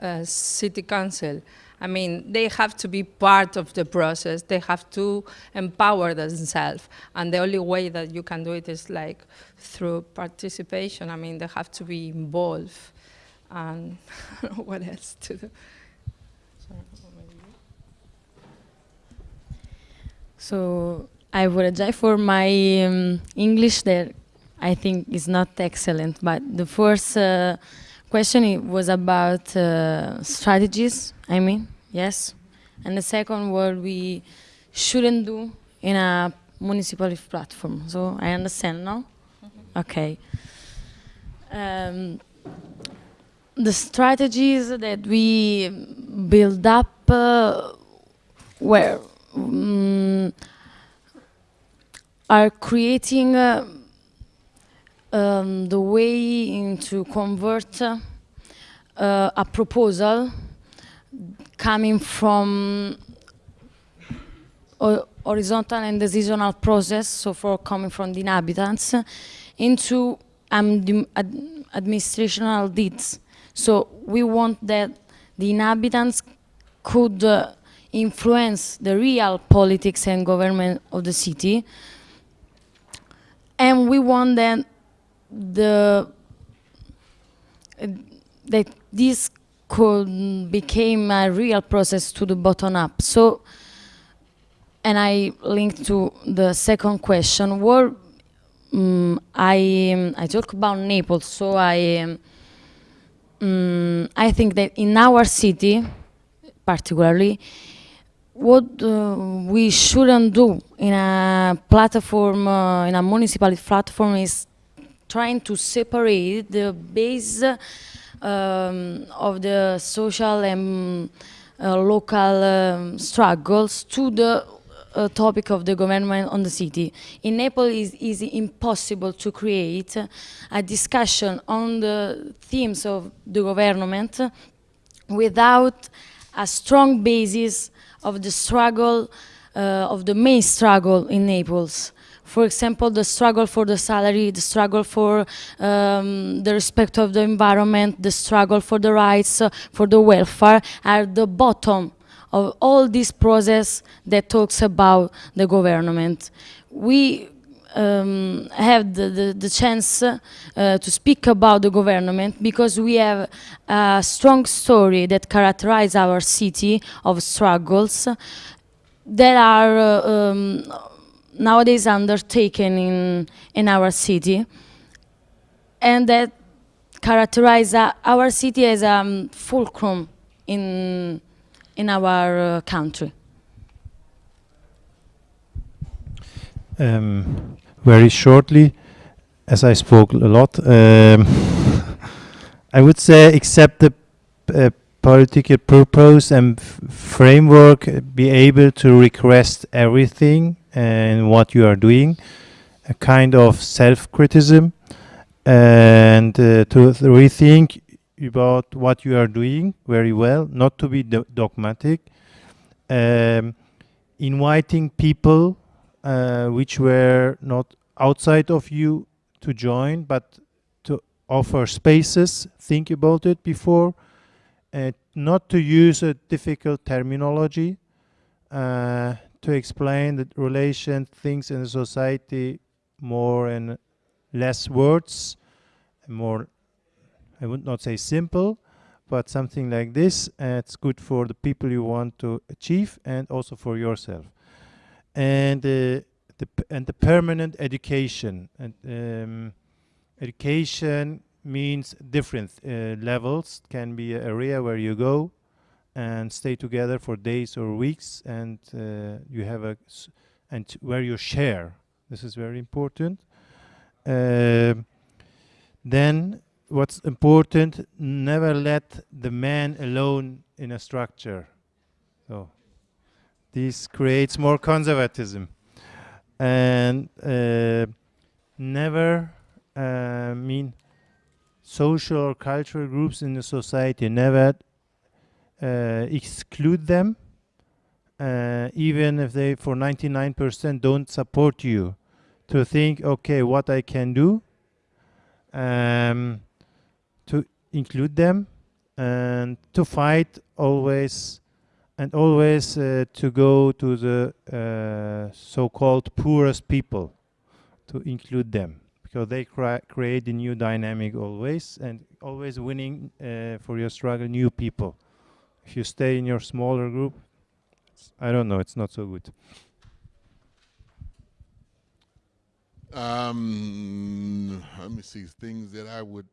uh, city council. I mean, they have to be part of the process. They have to empower themselves. And the only way that you can do it is like through participation. I mean, they have to be involved. And what else to do? So I apologize for my um, English that I think is not excellent, but the first uh, question was about uh, strategies, I mean, yes. And the second what we shouldn't do in a municipal platform. So I understand now? Okay. Um, the strategies that we build up uh, were um, are creating uh, um, the way into convert uh, a proposal coming from horizontal and decisional process, so for coming from the inhabitants, into um, ad administrational deeds. So we want that the inhabitants could uh, influence the real politics and government of the city. And we want that the uh, that this could become a real process to the bottom up. So, and I link to the second question. What um, I um, I talk about Naples, so I um, I think that in our city, particularly, what uh, we shouldn't do in a platform, uh, in a municipal platform is trying to separate the base um, of the social and uh, local um, struggles to the uh, topic of the government on the city. In Naples, it is impossible to create a discussion on the themes of the government without a strong basis of the struggle, uh, of the main struggle in Naples. For example, the struggle for the salary, the struggle for um, the respect of the environment, the struggle for the rights, uh, for the welfare, are the bottom of all this process that talks about the government. We um, have the, the, the chance uh, to speak about the government because we have a strong story that characterizes our city of struggles that are uh, um, nowadays undertaken in, in our city and that characterize our city as a um, fulcrum in, in our uh, country. Um, very shortly, as I spoke a lot, um, I would say accept the uh, political purpose and framework, be able to request everything and what you are doing, a kind of self-criticism, and uh, to rethink about what you are doing very well, not to be do dogmatic, um, inviting people uh, which were not outside of you to join, but to offer spaces, think about it before, uh, not to use a difficult terminology, uh, to explain the relation, things in the society more and less words, more, I would not say simple, but something like this. Uh, it's good for the people you want to achieve and also for yourself. And uh, the and the permanent education and um, education means different uh, levels can be an area where you go and stay together for days or weeks and uh, you have a and where you share. This is very important. Uh, then what's important never let the man alone in a structure. So this creates more conservatism. And uh, never uh, mean social or cultural groups in the society never exclude them uh, even if they for 99% don't support you. To think okay what I can do um, to include them and to fight always and always uh, to go to the uh, so-called poorest people to include them. Because they create a new dynamic always and always winning uh, for your struggle new people if you stay in your smaller group I don't know it's not so good um, let me see things that I would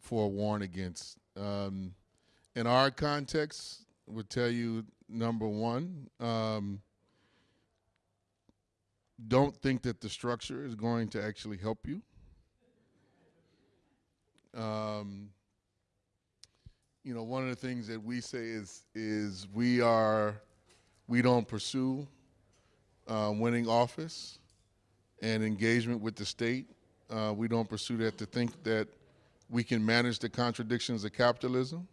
forewarn against um, in our context would tell you number one, um, don't think that the structure is going to actually help you. Um, you know, one of the things that we say is is we are we don't pursue uh, winning office and engagement with the state. Uh, we don't pursue that to think that we can manage the contradictions of capitalism.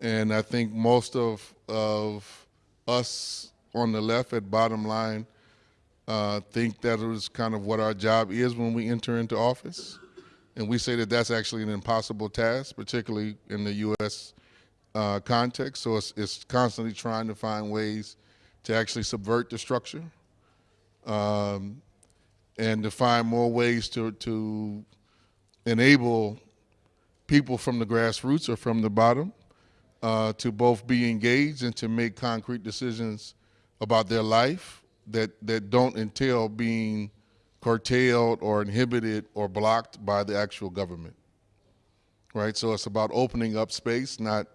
And I think most of, of us on the left at bottom line uh, think that is kind of what our job is when we enter into office. And we say that that's actually an impossible task, particularly in the U.S. Uh, context. So it's, it's, constantly trying to find ways to actually subvert the structure um, and to find more ways to, to enable people from the grassroots or from the bottom uh, to both be engaged and to make concrete decisions about their life that, that don't entail being curtailed or inhibited or blocked by the actual government. Right, so it's about opening up space, not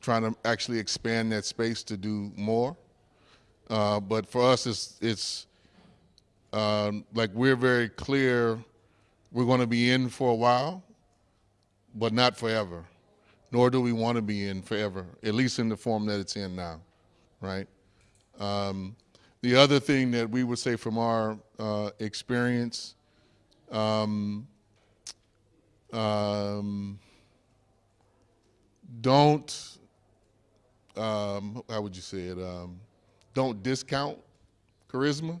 trying to actually expand that space to do more. Uh, but for us, it's, it's um, like we're very clear we're going to be in for a while, but not forever. Nor do we want to be in forever, at least in the form that it's in now, right? Um, the other thing that we would say from our uh, experience, um, um, don't, um, how would you say it? Um, don't discount charisma,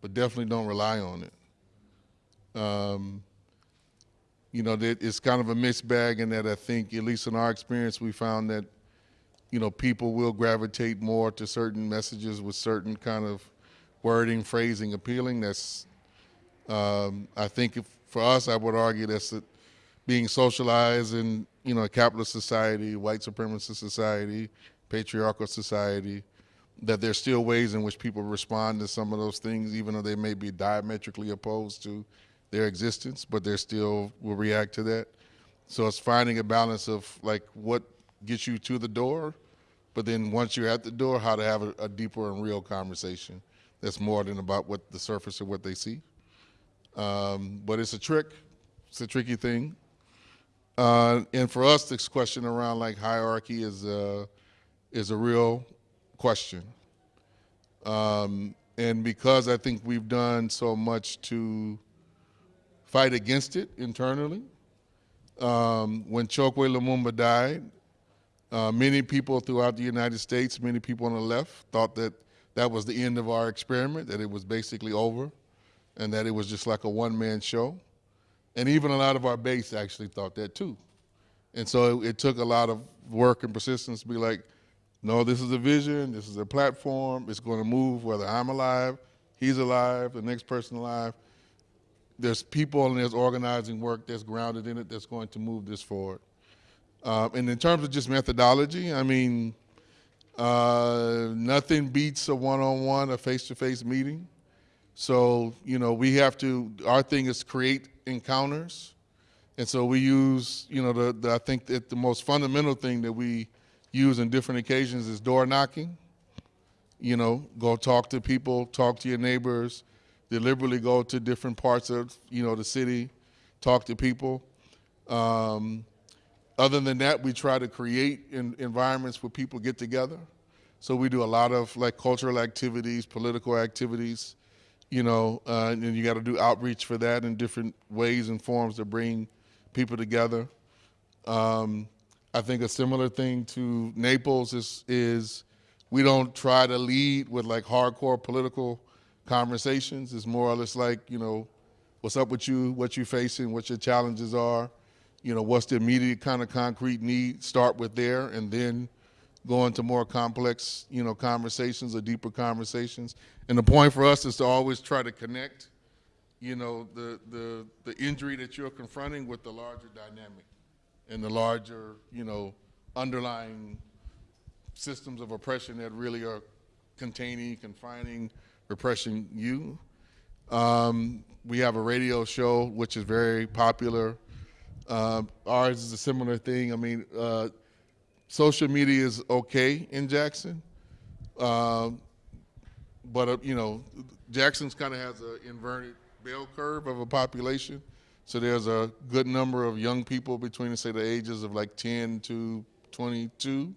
but definitely don't rely on it. Um, you know, it's kind of a mixed bag in that I think, at least in our experience, we found that, you know, people will gravitate more to certain messages with certain kind of wording, phrasing, appealing. That's, um, I think if, for us, I would argue that's being socialized in, you know, a capitalist society, white supremacist society, patriarchal society, that there's still ways in which people respond to some of those things, even though they may be diametrically opposed to their existence, but they still will react to that. So it's finding a balance of like what gets you to the door, but then once you're at the door, how to have a, a deeper and real conversation that's more than about what the surface of what they see. Um, but it's a trick. It's a tricky thing. Uh, and for us, this question around like hierarchy is uh, is a real question. Um, and because I think we've done so much to fight against it internally, um, when Chokwe Lumumba died, uh, many people throughout the United States, many people on the left, thought that that was the end of our experiment, that it was basically over, and that it was just like a one-man show. And even a lot of our base actually thought that too. And so it, it took a lot of work and persistence to be like, no, this is a vision, this is a platform, it's going to move whether I'm alive, he's alive, the next person alive. There's people and there's organizing work that's grounded in it that's going to move this forward. Um, and in terms of just methodology, I mean, uh, nothing beats a one-on-one, a face-to-face meeting. So, you know, we have to, our thing is create encounters. And so we use, you know, the, the I think that the most fundamental thing that we use in different occasions is door knocking. You know, go talk to people, talk to your neighbors, deliberately go to different parts of, you know, the city, talk to people. Um, other than that, we try to create environments where people get together. So we do a lot of like cultural activities, political activities, you know, uh, and you got to do outreach for that in different ways and forms to bring people together. Um, I think a similar thing to Naples is, is we don't try to lead with like hardcore political conversations. It's more or less like, you know, what's up with you, what you're facing, what your challenges are, you know, what's the immediate kind of concrete need, start with there and then go into more complex, you know, conversations or deeper conversations. And the point for us is to always try to connect, you know, the, the, the injury that you're confronting with the larger dynamic and the larger, you know, underlying systems of oppression that really are containing, confining, repressing you. Um, we have a radio show which is very popular. Uh, ours is a similar thing. I mean, uh, social media is okay in Jackson, uh, but uh, you know, Jackson's kind of has an inverted bell curve of a population. So there's a good number of young people between, say, the ages of like 10 to 22.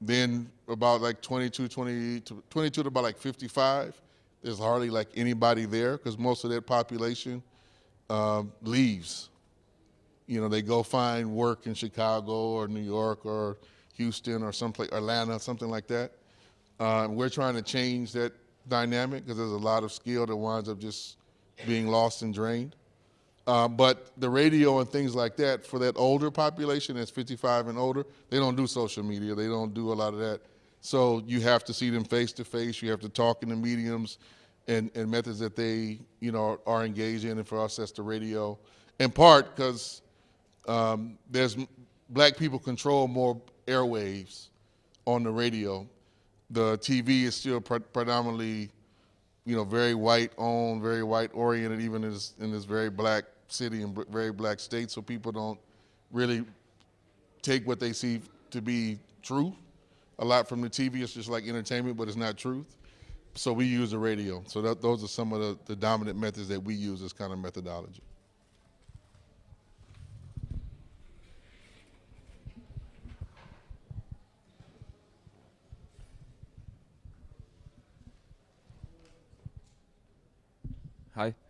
Then about like 22, 20 to 22 to about like 55, there's hardly like anybody there because most of that population um, leaves. You know, they go find work in Chicago or New York or Houston or someplace, Atlanta, something like that. Uh, we're trying to change that dynamic because there's a lot of skill that winds up just being lost and drained. Uh, but the radio and things like that, for that older population that's 55 and older, they don't do social media. They don't do a lot of that. So you have to see them face to face. You have to talk in the mediums and, and methods that they, you know, are engaged in. And for us, that's the radio. In part because um, there's black people control more airwaves on the radio. The TV is still pre predominantly, you know, very white owned, very white oriented, even in this, in this very black city and very black state, so people don't really take what they see to be true. A lot from the TV, it's just like entertainment, but it's not truth. So we use the radio. So that, those are some of the, the dominant methods that we use as kind of methodology.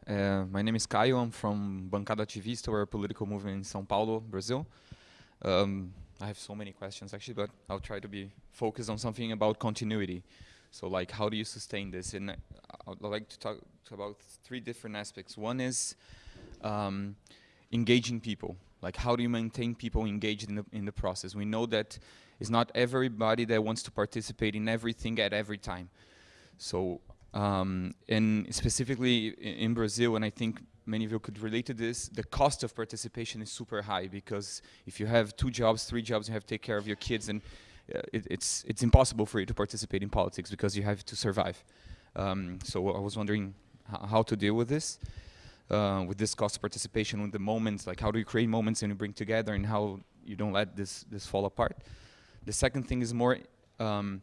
Uh, my name is Caio. I'm from Bancada Ativista, we're a political movement in São Paulo, Brazil. Um, I have so many questions actually, but I'll try to be focused on something about continuity. So like, how do you sustain this? And uh, I'd like to talk about three different aspects. One is um, engaging people. Like, how do you maintain people engaged in the, in the process? We know that it's not everybody that wants to participate in everything at every time. So, um, and specifically in, Brazil, and I think many of you could relate to this, the cost of participation is super high because if you have two jobs, three jobs, you have to take care of your kids and uh, it, it's, it's impossible for you to participate in politics because you have to survive. Um, so I was wondering how to deal with this, uh, with this cost of participation, with the moments, like how do you create moments and you bring together and how you don't let this, this fall apart. The second thing is more um,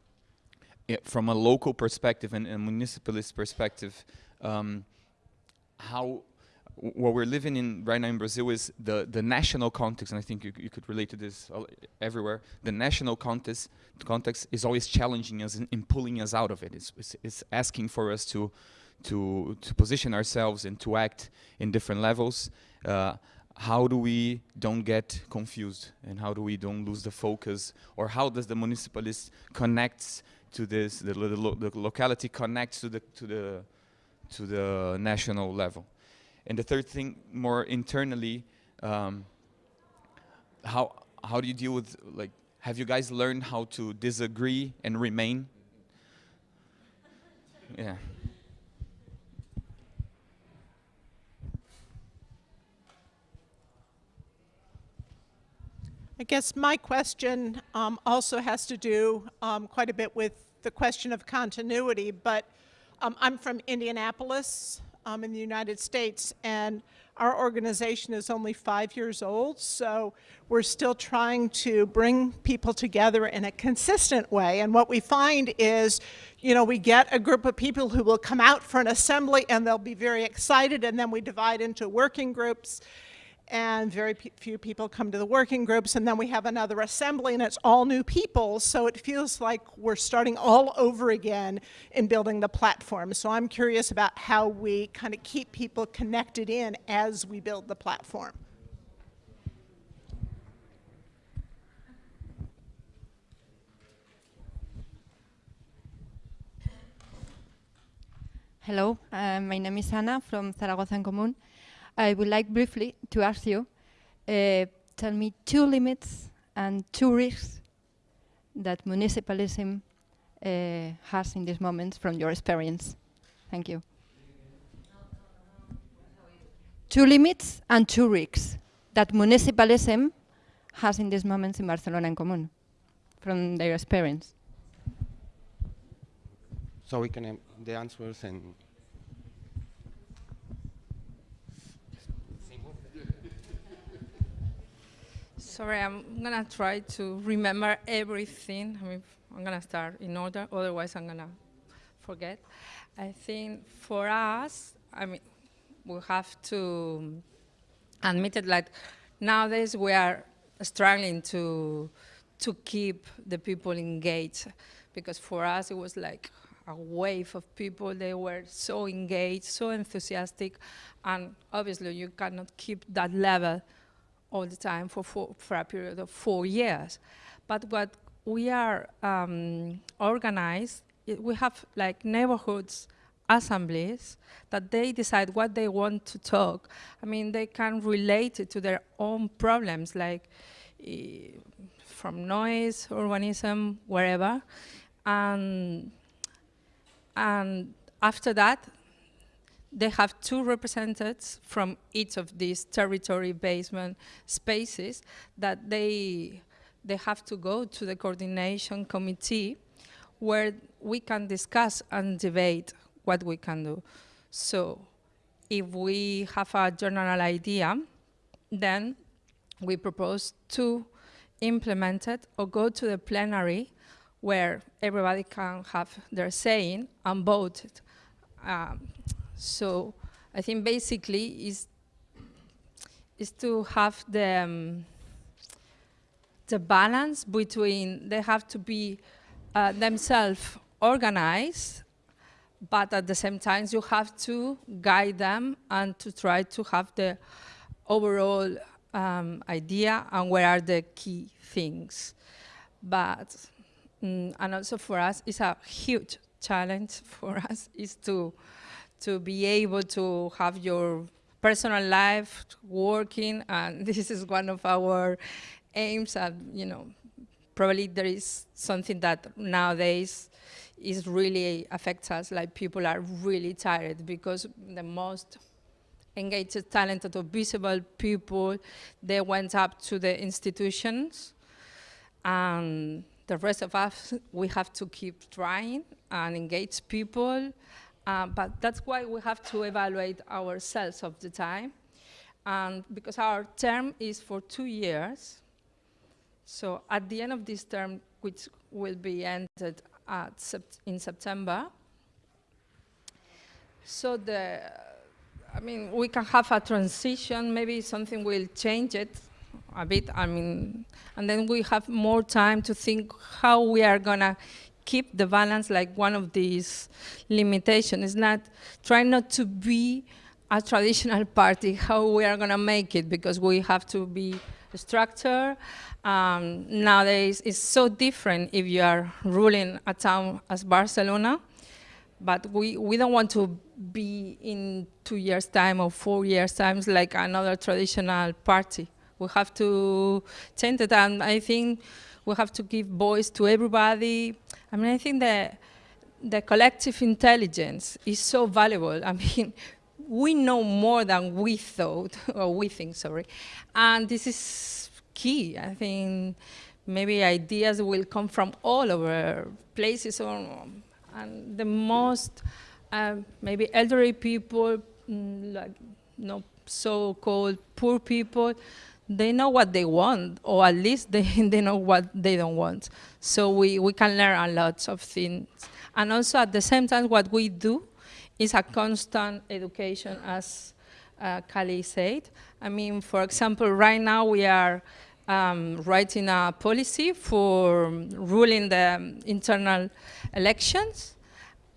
from a local perspective and a municipalist perspective, um, how what we're living in right now in Brazil is the, the national context, and I think you, you could relate to this everywhere. The national context, context is always challenging us and, pulling us out of it. It's, it's, it's, asking for us to, to, to position ourselves and to act in different levels. Uh, how do we don't get confused and how do we don't lose the focus or how does the municipalist connects to this, the, the, lo the locality connects to the, to, the, to the national level. And the third thing, more internally, um, how how do you deal with like? Have you guys learned how to disagree and remain? Yeah. I guess my question um, also has to do um, quite a bit with the question of continuity, but um, I'm from Indianapolis, um, in the United States, and our organization is only five years old, so we're still trying to bring people together in a consistent way. And what we find is, you know, we get a group of people who will come out for an assembly and they'll be very excited, and then we divide into working groups and very few people come to the working groups and then we have another assembly and it's all new people so it feels like we're starting all over again in building the platform so I'm curious about how we kind of keep people connected in as we build the platform. Hello, uh, my name is Ana from Zaragoza en Común. I would like briefly to ask you, uh, tell me two limits and two risks that municipalism uh, has in this moment from your experience. Thank you. Two limits and two risks that municipalism has in this moment in Barcelona en Común from their experience. So we can, um, the answers and Sorry, I'm gonna try to remember everything. I mean, I'm gonna start in order, otherwise I'm gonna forget. I think for us, I mean, we have to admit it like nowadays we are struggling to to keep the people engaged because for us it was like a wave of people. They were so engaged, so enthusiastic, and obviously you cannot keep that level all the time for, four, for a period of four years. But what we are um, organized, we have like neighborhoods assemblies that they decide what they want to talk. I mean, they can relate it to their own problems, like uh, from noise, urbanism, wherever. And, and after that, they have two representatives from each of these territory basement spaces that they, they have to go to the coordination committee where we can discuss and debate what we can do. So if we have a general idea, then we propose to implement it or go to the plenary where everybody can have their saying and vote it. Um, so I think basically is is to have the um, the balance between they have to be uh, themselves organized, but at the same time, you have to guide them and to try to have the overall um, idea and where are the key things. But, mm, and also for us, it's a huge challenge for us is to, to be able to have your personal life working, and this is one of our aims, and you know, probably there is something that nowadays is really affects us, like people are really tired because the most engaged, talented, or visible people, they went up to the institutions, and the rest of us, we have to keep trying and engage people, uh, but that's why we have to evaluate ourselves of the time, and because our term is for two years, so at the end of this term, which will be ended sept in September, so the, I mean, we can have a transition, maybe something will change it a bit, I mean, and then we have more time to think how we are gonna keep the balance like one of these limitations is not, try not to be a traditional party, how we are gonna make it, because we have to be structured. Um, nowadays, it's so different if you are ruling a town as Barcelona, but we, we don't want to be in two years' time or four years' time like another traditional party. We have to change it, and I think we have to give voice to everybody. I mean, I think that the collective intelligence is so valuable. I mean, we know more than we thought, or we think, sorry. And this is key. I think maybe ideas will come from all over places, or, and the most uh, maybe elderly people, mm, like no so-called poor people, they know what they want, or at least they, they know what they don't want. So we, we can learn a lot of things. And also at the same time, what we do is a constant education, as uh, Kali said. I mean, for example, right now we are um, writing a policy for ruling the internal elections.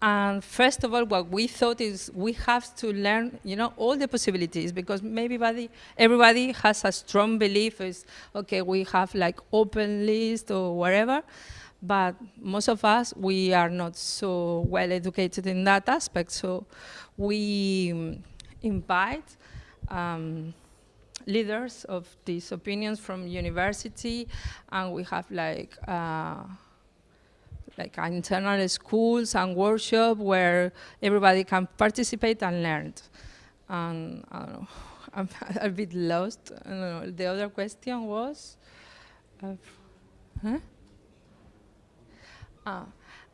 And first of all, what we thought is we have to learn, you know, all the possibilities because maybe everybody, everybody has a strong belief is, okay, we have like open list or whatever but most of us, we are not so well educated in that aspect. So we invite um, leaders of these opinions from university, and we have like uh, like internal schools and workshop where everybody can participate and learn. And I don't know, I'm a bit lost. Know. The other question was, uh, huh? Uh,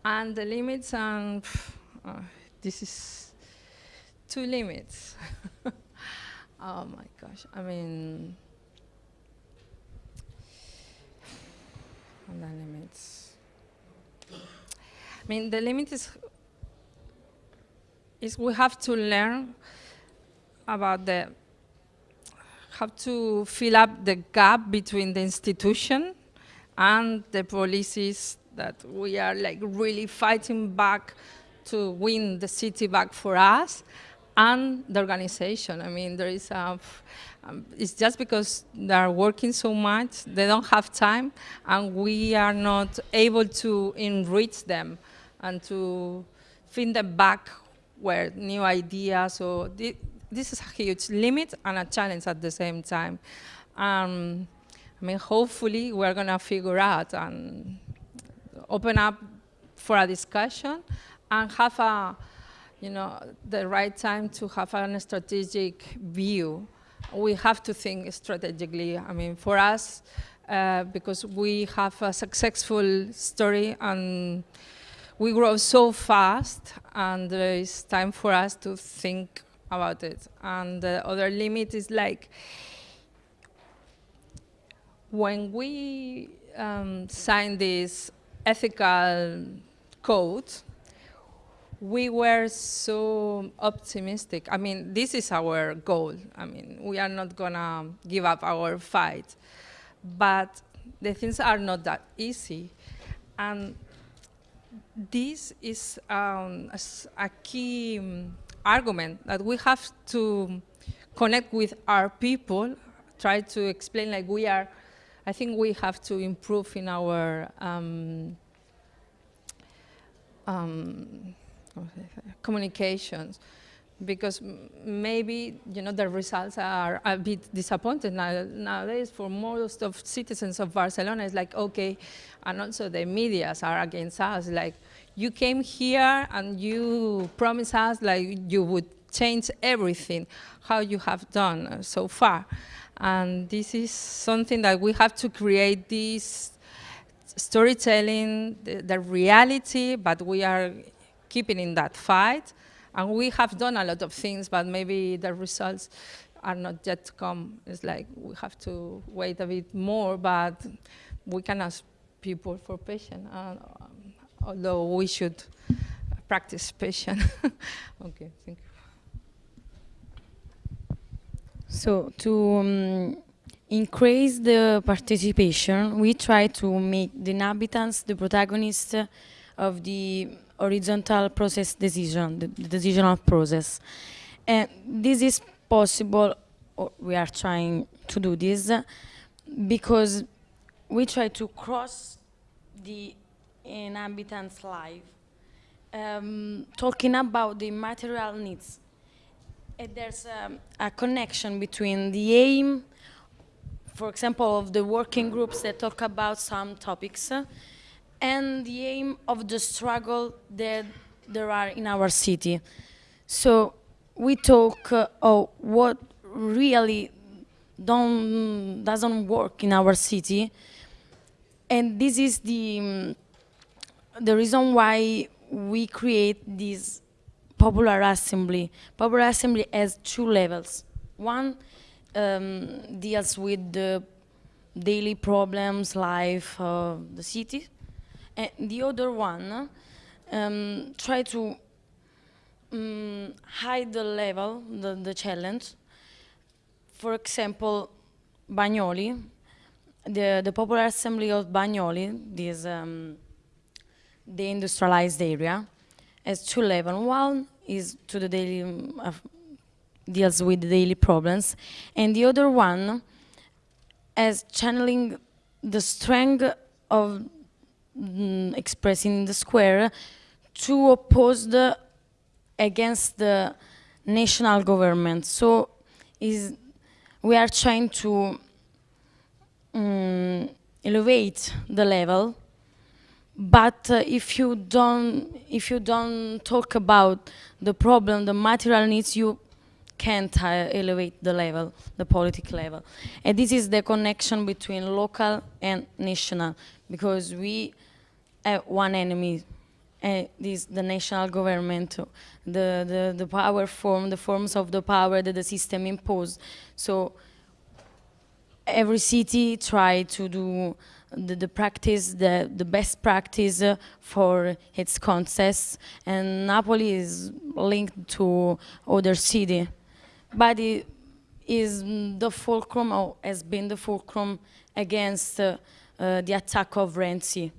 and the limits, and uh, this is two limits. oh my gosh, I mean, and the limits. I mean, the limit is, is we have to learn about the, have to fill up the gap between the institution and the policies that we are like really fighting back to win the city back for us and the organization. I mean, there is a, um, it's just because they are working so much, they don't have time, and we are not able to enrich them and to feed them back where new ideas, so th this is a huge limit and a challenge at the same time. Um, I mean, hopefully we're gonna figure out and open up for a discussion and have a, you know, the right time to have a strategic view. We have to think strategically. I mean, for us, uh, because we have a successful story and we grow so fast and it's time for us to think about it. And the other limit is like, when we um, sign this ethical code, we were so optimistic. I mean, this is our goal. I mean, we are not gonna give up our fight. But the things are not that easy. And this is um, a, a key um, argument that we have to connect with our people, try to explain like we are, I think we have to improve in our um, um, communications because maybe you know the results are a bit disappointing now, nowadays for most of citizens of Barcelona. It's like okay, and also the medias are against us. Like you came here and you promised us like you would change everything, how you have done so far, and this is something that we have to create this storytelling, the, the reality, but we are keeping in that fight. And we have done a lot of things, but maybe the results are not yet to come. It's like we have to wait a bit more, but we can ask people for patience, uh, although we should practice patience. okay, thank you. So to um, increase the participation, we try to make the inhabitants the protagonists of the horizontal process decision, the, decisional process. And this is possible, or we are trying to do this, because we try to cross the inhabitants' life, um, talking about the material needs And there's um, a connection between the aim, for example, of the working groups that talk about some topics, uh, and the aim of the struggle that there are in our city. So we talk uh, of what really don't, doesn't work in our city, and this is the, um, the reason why we create this Popular Assembly. Popular Assembly has two levels. One um, deals with the daily problems, life of the city, and the other one um, try to um, hide the level, the, the challenge. For example, Bagnoli, the, the Popular Assembly of Bagnoli, this um, the industrialized area, has two levels. One is to the daily, of- deals with daily problems, and the other one as channeling the strength of mm, expressing in the square to oppose the against the national government. So is we are trying to mm, elevate the level but uh, if you don't if you don't talk about the problem the material needs you can't uh, elevate the level the politic level and this is the connection between local and national because we have one enemy and this the national government the, the the power form the forms of the power that the system imposed so every city tried to do the, the practice, the, the best practice uh, for its contests, and Napoli is linked to other city, but it is the fulcrum, or has been the fulcrum against uh, uh, the attack of Renzi.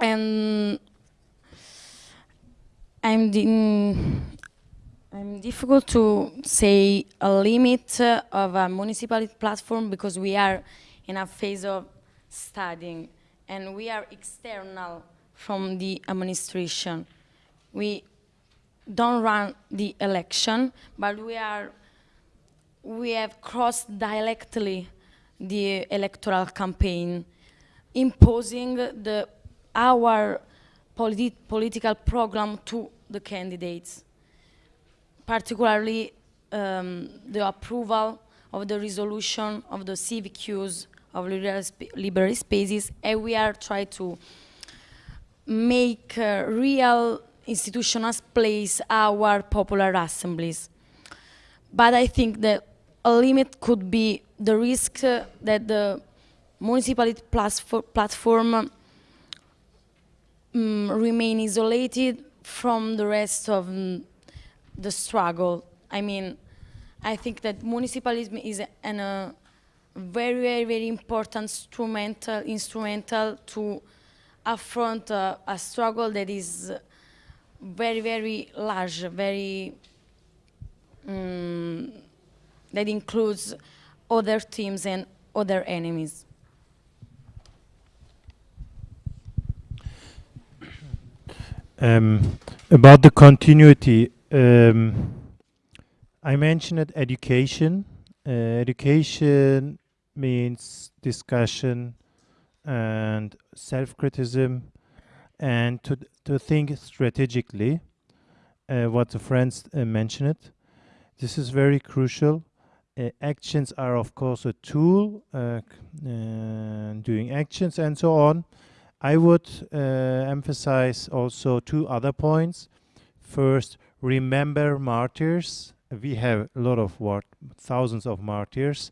And I'm mm, I'm difficult to say a limit uh, of a municipality platform because we are in a phase of studying and we are external from the administration. We don't run the election, but we are we have crossed directly the electoral campaign, imposing the our politi political program to the candidates particularly um, the approval of the resolution of the use of liberal, sp spaces, and we are trying to make uh, real institutional place our popular assemblies. But I think that a limit could be the risk uh, that the municipality platform um, remain isolated from the rest of mm, the struggle. I mean, I think that municipalism is a- uh, very, very, very important instrumental, instrumental to affront uh, a struggle that is very, very large, very mm, that includes other teams and other enemies. Um, about the continuity, um, I mentioned education. Uh, education means discussion and self-criticism and to, to think strategically, uh, what the friends uh, mentioned. This is very crucial. Uh, actions are of course a tool, uh, doing actions and so on. I would uh, emphasize also two other points. First, remember martyrs. We have a lot of thousands of martyrs,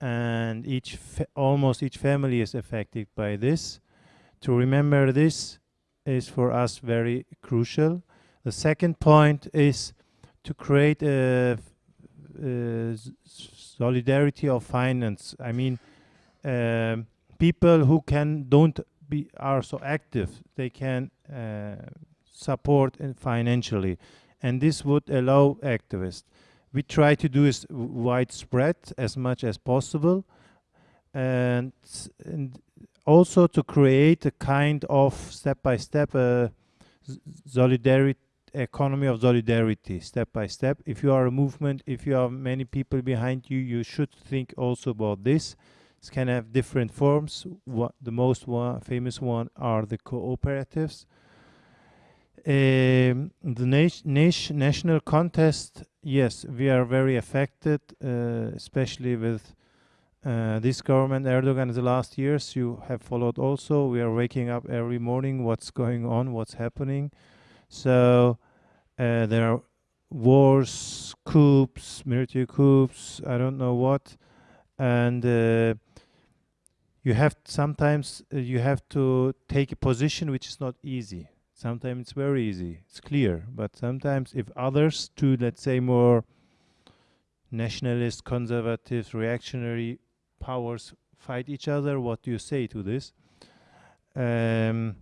and each almost each family is affected by this. To remember this is for us very crucial. The second point is to create a, a solidarity of finance. I mean, um, people who can don't be are so active, they can uh, support financially, and this would allow activists. We try to do is widespread as much as possible, and, and also to create a kind of step-by-step -step, uh, solidarity economy of solidarity step by step if you are a movement if you have many people behind you you should think also about this it can have different forms what the most one, famous one are the cooperatives um, the nat national contest yes we are very affected uh, especially with uh, this government, Erdogan, in the last years, you have followed also. We are waking up every morning, what's going on, what's happening. So uh, there are wars, coups, military coups, I don't know what. And uh, you have sometimes uh, you have to take a position which is not easy. Sometimes it's very easy, it's clear. But sometimes if others to, let's say, more nationalist, conservative, reactionary powers fight each other. What do you say to this? Um,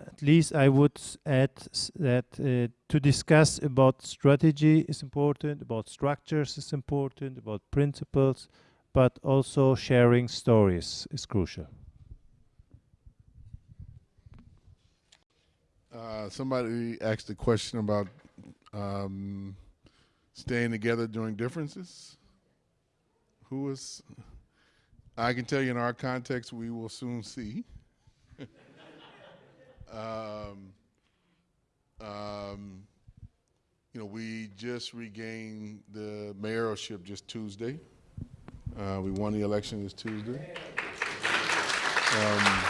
at least I would add that uh, to discuss about strategy is important, about structures is important, about principles, but also sharing stories is crucial. Uh, somebody asked a question about um, staying together during differences Who was? I can tell you in our context, we will soon see. um, um, you know, we just regained the mayorship just Tuesday. Uh, we won the election this Tuesday. Um,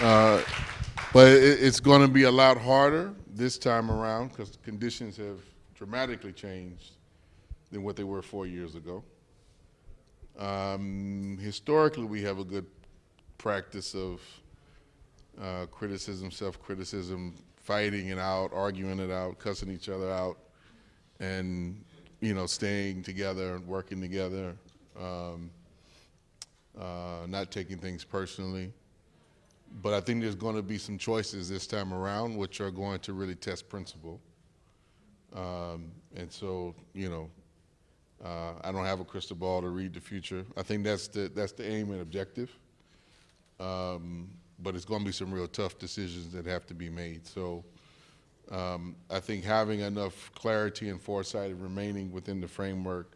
uh, but it, it's going to be a lot harder this time around because conditions have dramatically changed than what they were four years ago. Um, historically, we have a good practice of uh, criticism, self-criticism, fighting it out, arguing it out, cussing each other out, and you know, staying together and working together, um, uh, not taking things personally. But I think there's going to be some choices this time around which are going to really test principle. Um, and so, you know, uh, I don't have a crystal ball to read the future. I think that's the that's the aim and objective. Um, but it's going to be some real tough decisions that have to be made. So um, I think having enough clarity and foresight and remaining within the framework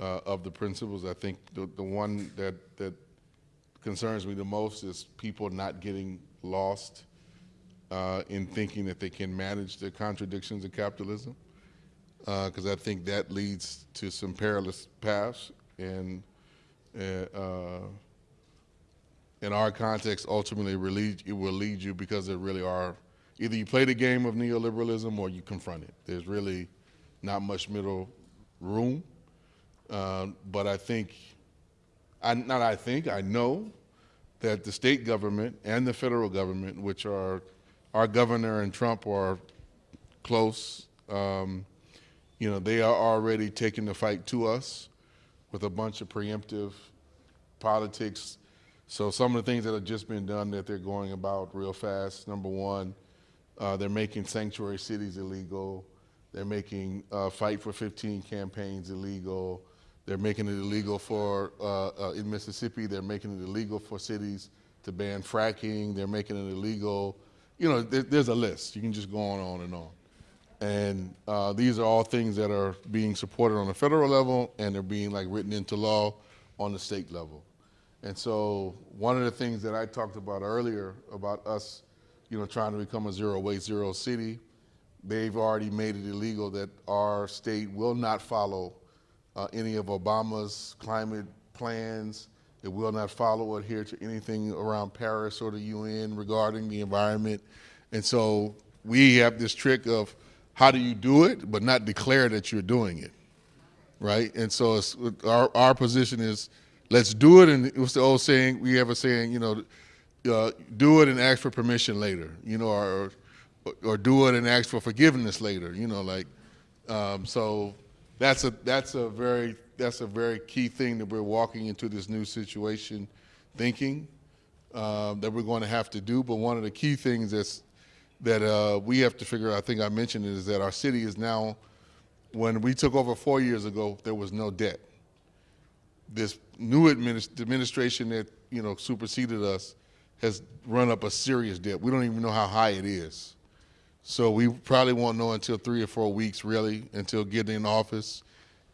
uh, of the principles, I think the, the one that, that concerns me the most is people not getting lost uh, in thinking that they can manage the contradictions of capitalism because uh, I think that leads to some perilous paths. And uh, uh, in our context, ultimately, it will lead you because there really are either you play the game of neoliberalism or you confront it. There's really not much middle room. Uh, but I think, I, not I think, I know that the state government and the federal government, which are our governor and Trump are close, um, you know, they are already taking the fight to us with a bunch of preemptive politics. So some of the things that have just been done that they're going about real fast. Number one, uh, they're making sanctuary cities illegal. They're making uh, Fight for 15 campaigns illegal. They're making it illegal for, uh, uh, in Mississippi, they're making it illegal for cities to ban fracking. They're making it illegal. You know, there, there's a list. You can just go on, on and on. And uh, these are all things that are being supported on the federal level and they're being like written into law on the state level. And so one of the things that I talked about earlier about us, you know, trying to become a zero waste, zero city, they've already made it illegal that our state will not follow uh, any of Obama's climate plans. It will not follow or adhere to anything around Paris or the UN regarding the environment. And so we have this trick of how do you do it, but not declare that you're doing it, right? And so our, our position is let's do it. And what's the old saying? We have a saying, you know, uh, do it and ask for permission later, you know, or, or do it and ask for forgiveness later, you know, like, um, so that's a, that's a very, that's a very key thing that we're walking into this new situation thinking um, that we're going to have to do. But one of the key things that's that uh, we have to figure out, I think I mentioned it, is that our city is now, when we took over four years ago, there was no debt. This new administ administration that, you know, superseded us has run up a serious debt. We don't even know how high it is. So we probably won't know until three or four weeks, really, until getting in office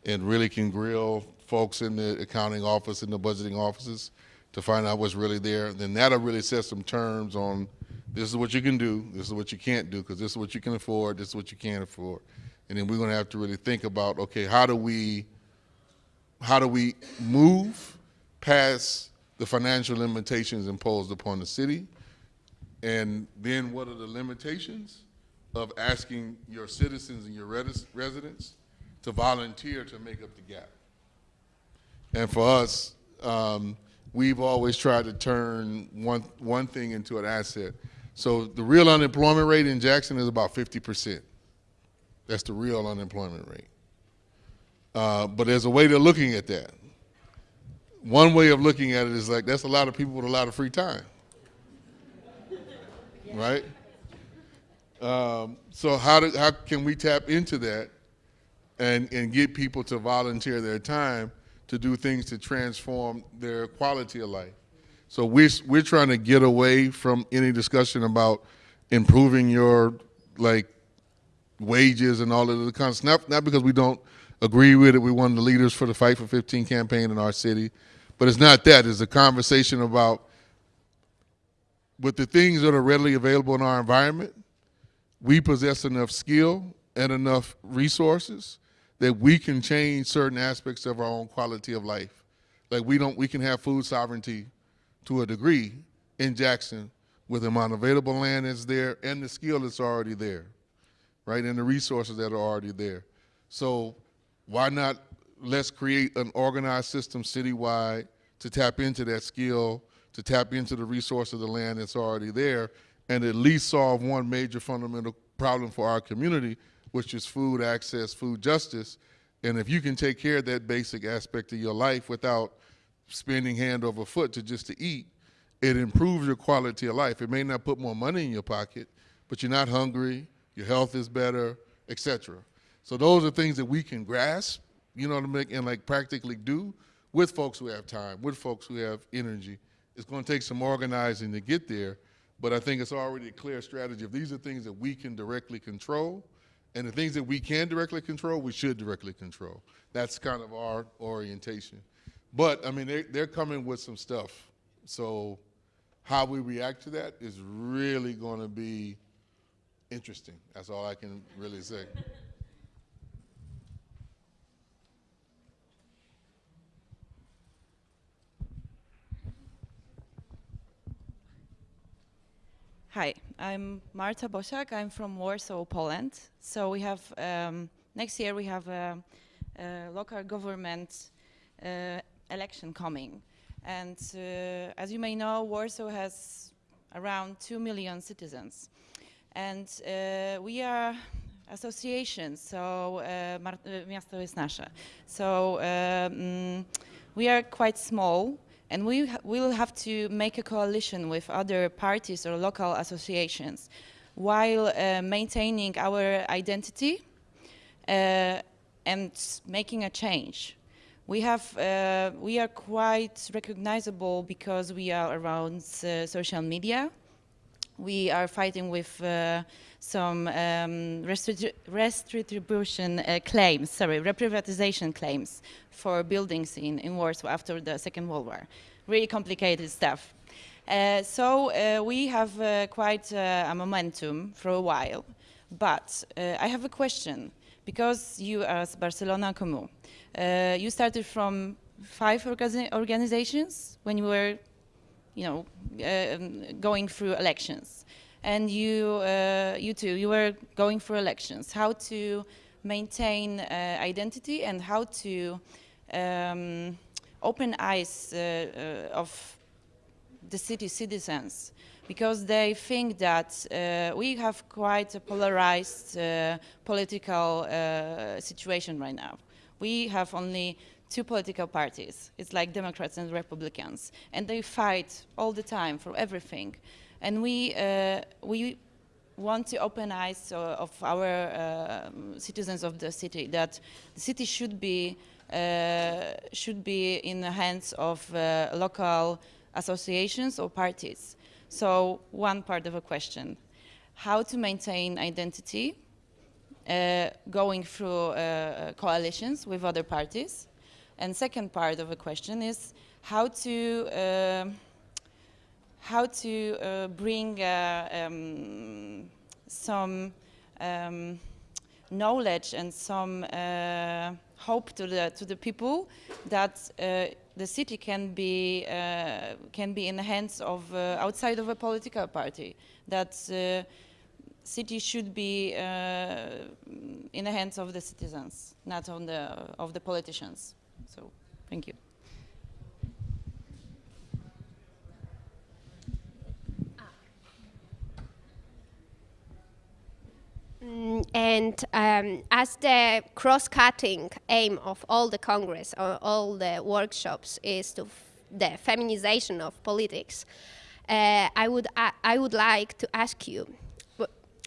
and really can grill folks in the accounting office and the budgeting offices to find out what's really there. Then that'll really set some terms on this is what you can do, this is what you can't do, because this is what you can afford, this is what you can't afford. And then we're going to have to really think about, okay, how do we, how do we move past the financial limitations imposed upon the city? And then what are the limitations of asking your citizens and your res residents to volunteer to make up the gap? And for us, um, we've always tried to turn one, one thing into an asset. So the real unemployment rate in Jackson is about 50%. That's the real unemployment rate. Uh, but there's a way to looking at that. One way of looking at it is like that's a lot of people with a lot of free time, right? Um, so how do, how can we tap into that and and get people to volunteer their time to do things to transform their quality of life? So we're, we're trying to get away from any discussion about improving your like wages and all of the kind of stuff, not, not because we don't agree with it. One of the leaders for the Fight for 15 campaign in our city. But it's not that. It's a conversation about with the things that are readily available in our environment, we possess enough skill and enough resources that we can change certain aspects of our own quality of life. Like we don't, we can have food sovereignty to a degree in Jackson with the amount of available land that's there and the skill that's already there, right, and the resources that are already there. So why not let's create an organized system citywide to tap into that skill, to tap into the resource of the land that's already there, and at least solve one major fundamental problem for our community, which is food access, food justice. And if you can take care of that basic aspect of your life without spending hand over foot to just to eat, it improves your quality of life. It may not put more money in your pocket, but you're not hungry, your health is better, etc. So those are things that we can grasp, you know, to make and like practically do with folks who have time, with folks who have energy. It's going to take some organizing to get there, but I think it's already a clear strategy. If these are things that we can directly control, and the things that we can directly control, we should directly control. That's kind of our orientation. But I mean, they, they're coming with some stuff. So how we react to that is really going to be interesting. That's all I can really say. Hi, I'm Marta Bosak. I'm from Warsaw, Poland. So we have, um, next year we have a, a local government uh, election coming. And uh, as you may know, Warsaw has around 2 million citizens. And uh, we are association, so uh, Miasto jest nasze. So um, we are quite small And we will have to make a coalition with other parties or local associations while uh, maintaining our identity uh, and making a change. We, have, uh, we are quite recognizable because we are around uh, social media. We are fighting with uh, some um, restitution uh, claims, sorry, reprivatization claims for buildings in, in Warsaw after the Second World War. Really complicated stuff. Uh, so uh, we have uh, quite uh, a momentum for a while. But I have a question, because you as Barcelona Comú, you started from five organi organizations when you were you know, going through elections. And you, uh, you too, you were going for elections, how to maintain uh, identity and how to um, open eyes uh, uh of the city citizens. Because they think that uh, we have quite a polarized uh, political situation right now. We have only two political parties. It's like Democrats and Republicans. And they fight all the time for everything. And we, uh, we want to open eyes uh, of our uh, citizens of the city that the city should be uh, should be in the hands of uh, local associations or parties. So one part of a question, how to maintain identity uh, going through coalitions with other parties. And second part of the question is how to how to uh, bring uh, um, some um, knowledge and some uh, hope to the to the people that uh, the city can be uh, can be in the hands of uh, outside of a political party. That city should be in the hands of the citizens not on the of the politicians so thank you. Mm, and um, as the cross-cutting aim of all the Congress, or all the workshops is to the feminization of politics, uh, I, would, uh, I would like to ask you,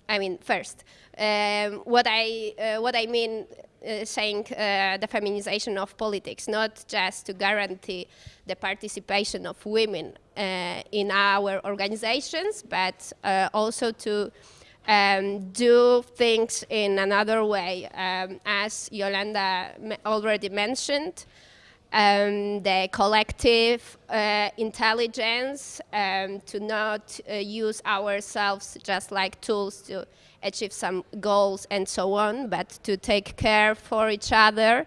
I mean, first, um, what, I, uh, what I mean uh, saying uh, the feminization of politics, not just to guarantee the participation of women uh, in our organizations, but also to um, do things in another way. Um, as Yolanda already mentioned, um, the collective uh, intelligence um, to not uh, use ourselves just like tools to achieve some goals and so on, but to take care for each other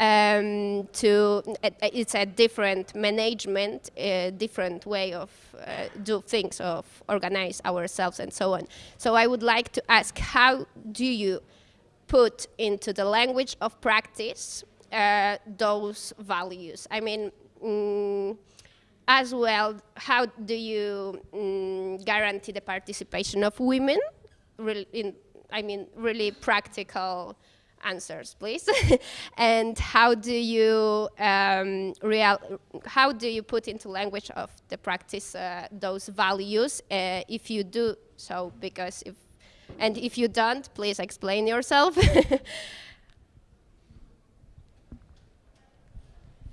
um, to it's a different management, a different way of uh, do things, of organize ourselves and so on. So I would like to ask, how do you put into the language of practice uh, those values? I mean, mm, as well, how do you mm, guarantee the participation of women? in, I mean, really practical answers, please. and how do you um, real, how do you put into language of the practice uh, those values uh, if you do so? Because if and if you don't, please explain yourself.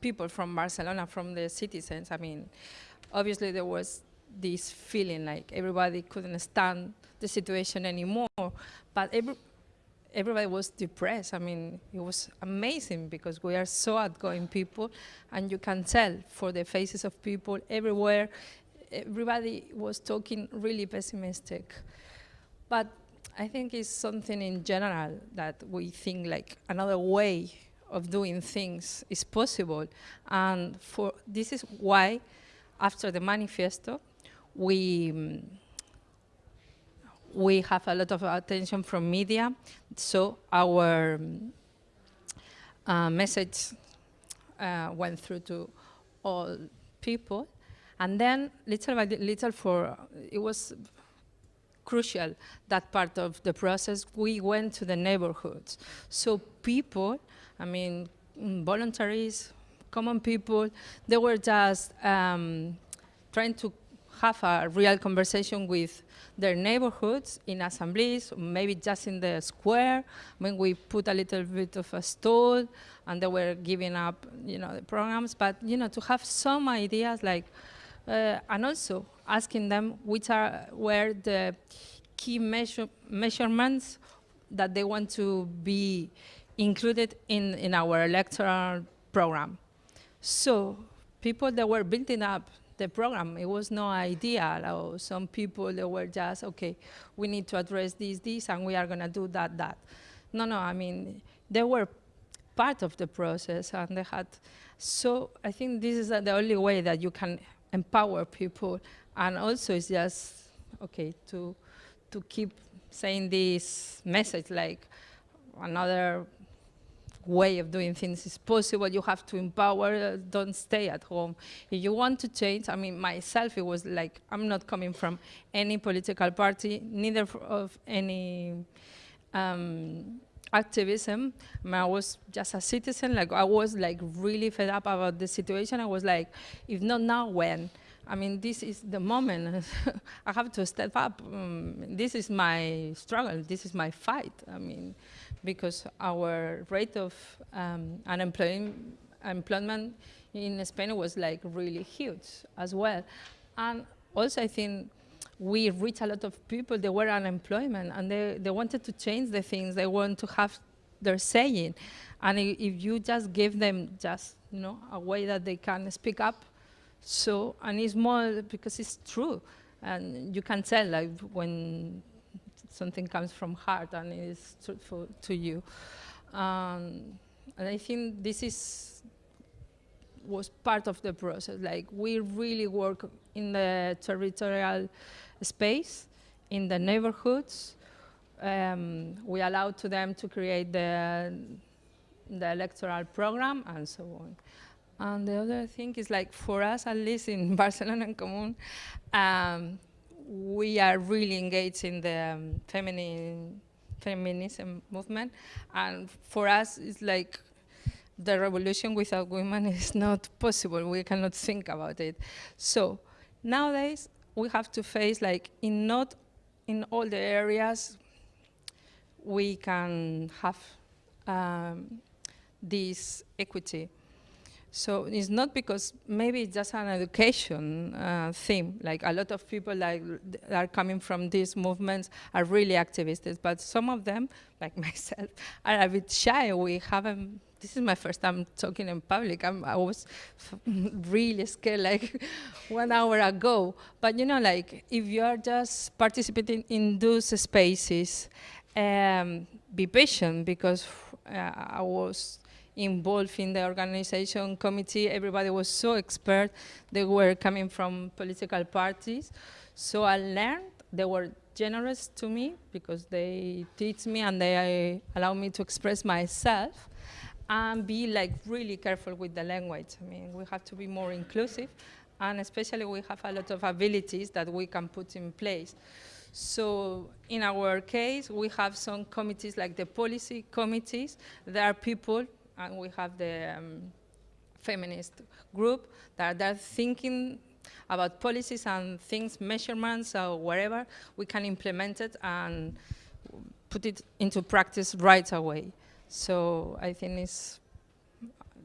people from Barcelona, from the citizens. I mean, obviously there was this feeling like everybody couldn't stand the situation anymore, but every, everybody was depressed. I mean, it was amazing because we are so outgoing people, and you can tell for the faces of people everywhere, everybody was talking really pessimistic. But I think it's something in general that we think like another way of doing things is possible. And for this is why, after the manifesto, we mm, we have a lot of attention from media. So our mm, uh, message uh, went through to all people. And then little by little for, it was crucial, that part of the process, we went to the neighborhoods. So people, I mean, voluntaries, common people, they were just um, trying to have a real conversation with their neighborhoods in assemblies, maybe just in the square. When we put a little bit of a stall, and they were giving up, you know, the programs. But you know, to have some ideas like, uh, and also asking them which are where the key measure measurements that they want to be included in in our electoral program. So people that were building up the program. It was no idea. Some people they were just okay. We need to address this, this, and we are going to do that, that. No, no. I mean, they were part of the process, and they had. So I think this is the only way that you can empower people, and also it's just okay to to keep saying this message like another way of doing things is possible. You have to empower, uh, don't stay at home. If you want to change, I mean, myself, it was like, I'm not coming from any political party, neither of any um, activism. I, mean, I, was just a citizen, like I was like really fed up about the situation. I was like, if not now, when? I mean, this is the moment. I have to step up. Um, this is my struggle. This is my fight. I mean, because our rate of um, unemployment in Spain was like really huge as well. And also I think we reached a lot of people, they were unemployment and they, they wanted to change the things, they want to have their saying. And if you just give them just, you know, a way that they can speak up, so, and it's more because it's true. And you can tell like when something comes from heart and is truthful to you. Um, and I think this is was part of the process. Like we really work in the territorial space, in the neighborhoods. Um, we allow to them to create the the electoral program and so on. And the other thing is like for us, at least in Barcelona en Comú, um, we are really engaged in the um, feminine feminism movement, and for us, it's like the revolution without women is not possible. We cannot think about it. So nowadays, we have to face like in not in all the areas we can have um, this equity. So it's not because maybe it's just an education uh, theme. Like a lot of people like are coming from these movements are really activists, but some of them, like myself, are a bit shy. We haven't. This is my first time talking in public. I'm, i was really scared like one hour ago. But you know, like if you are just participating in those spaces, um, be patient because uh, I was involved in the organization committee. Everybody was so expert. They were coming from political parties. So I learned. They were generous to me because they teach me and they uh, allow me to express myself and be like really careful with the language. I mean, we have to be more inclusive and especially we have a lot of abilities that we can put in place. So in our case, we have some committees like the policy committees. There are people and we have the um, feminist group that are thinking about policies and things, measurements or whatever, we can implement it and put it into practice right away. So I think it's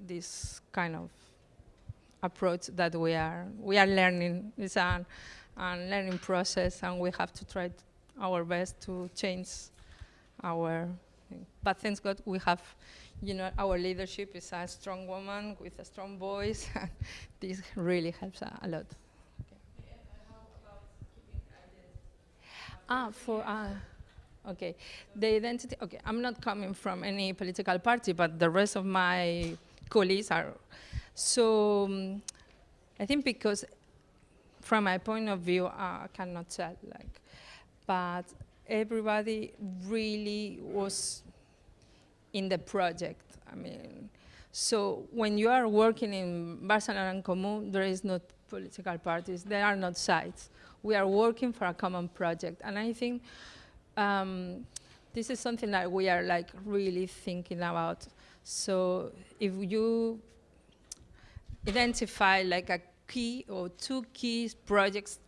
this kind of approach that we are we are learning. It's an, an learning process, and we have to try our best to change our. But thanks God, we have you know, our leadership is a strong woman with a strong voice. this really helps a, a lot. Okay. Ah, for uh, Okay, the identity. Okay, I'm not coming from any political party, but the rest of my colleagues are. So um, I think because, from my point of view, I cannot tell. Like, but everybody really was in the project. I mean, so when you are working in Barcelona en Comú, there is not political parties. There are not sides. We are working for a common project, and I think um, this is something that we are like really thinking about. So if you identify like a key or two key projects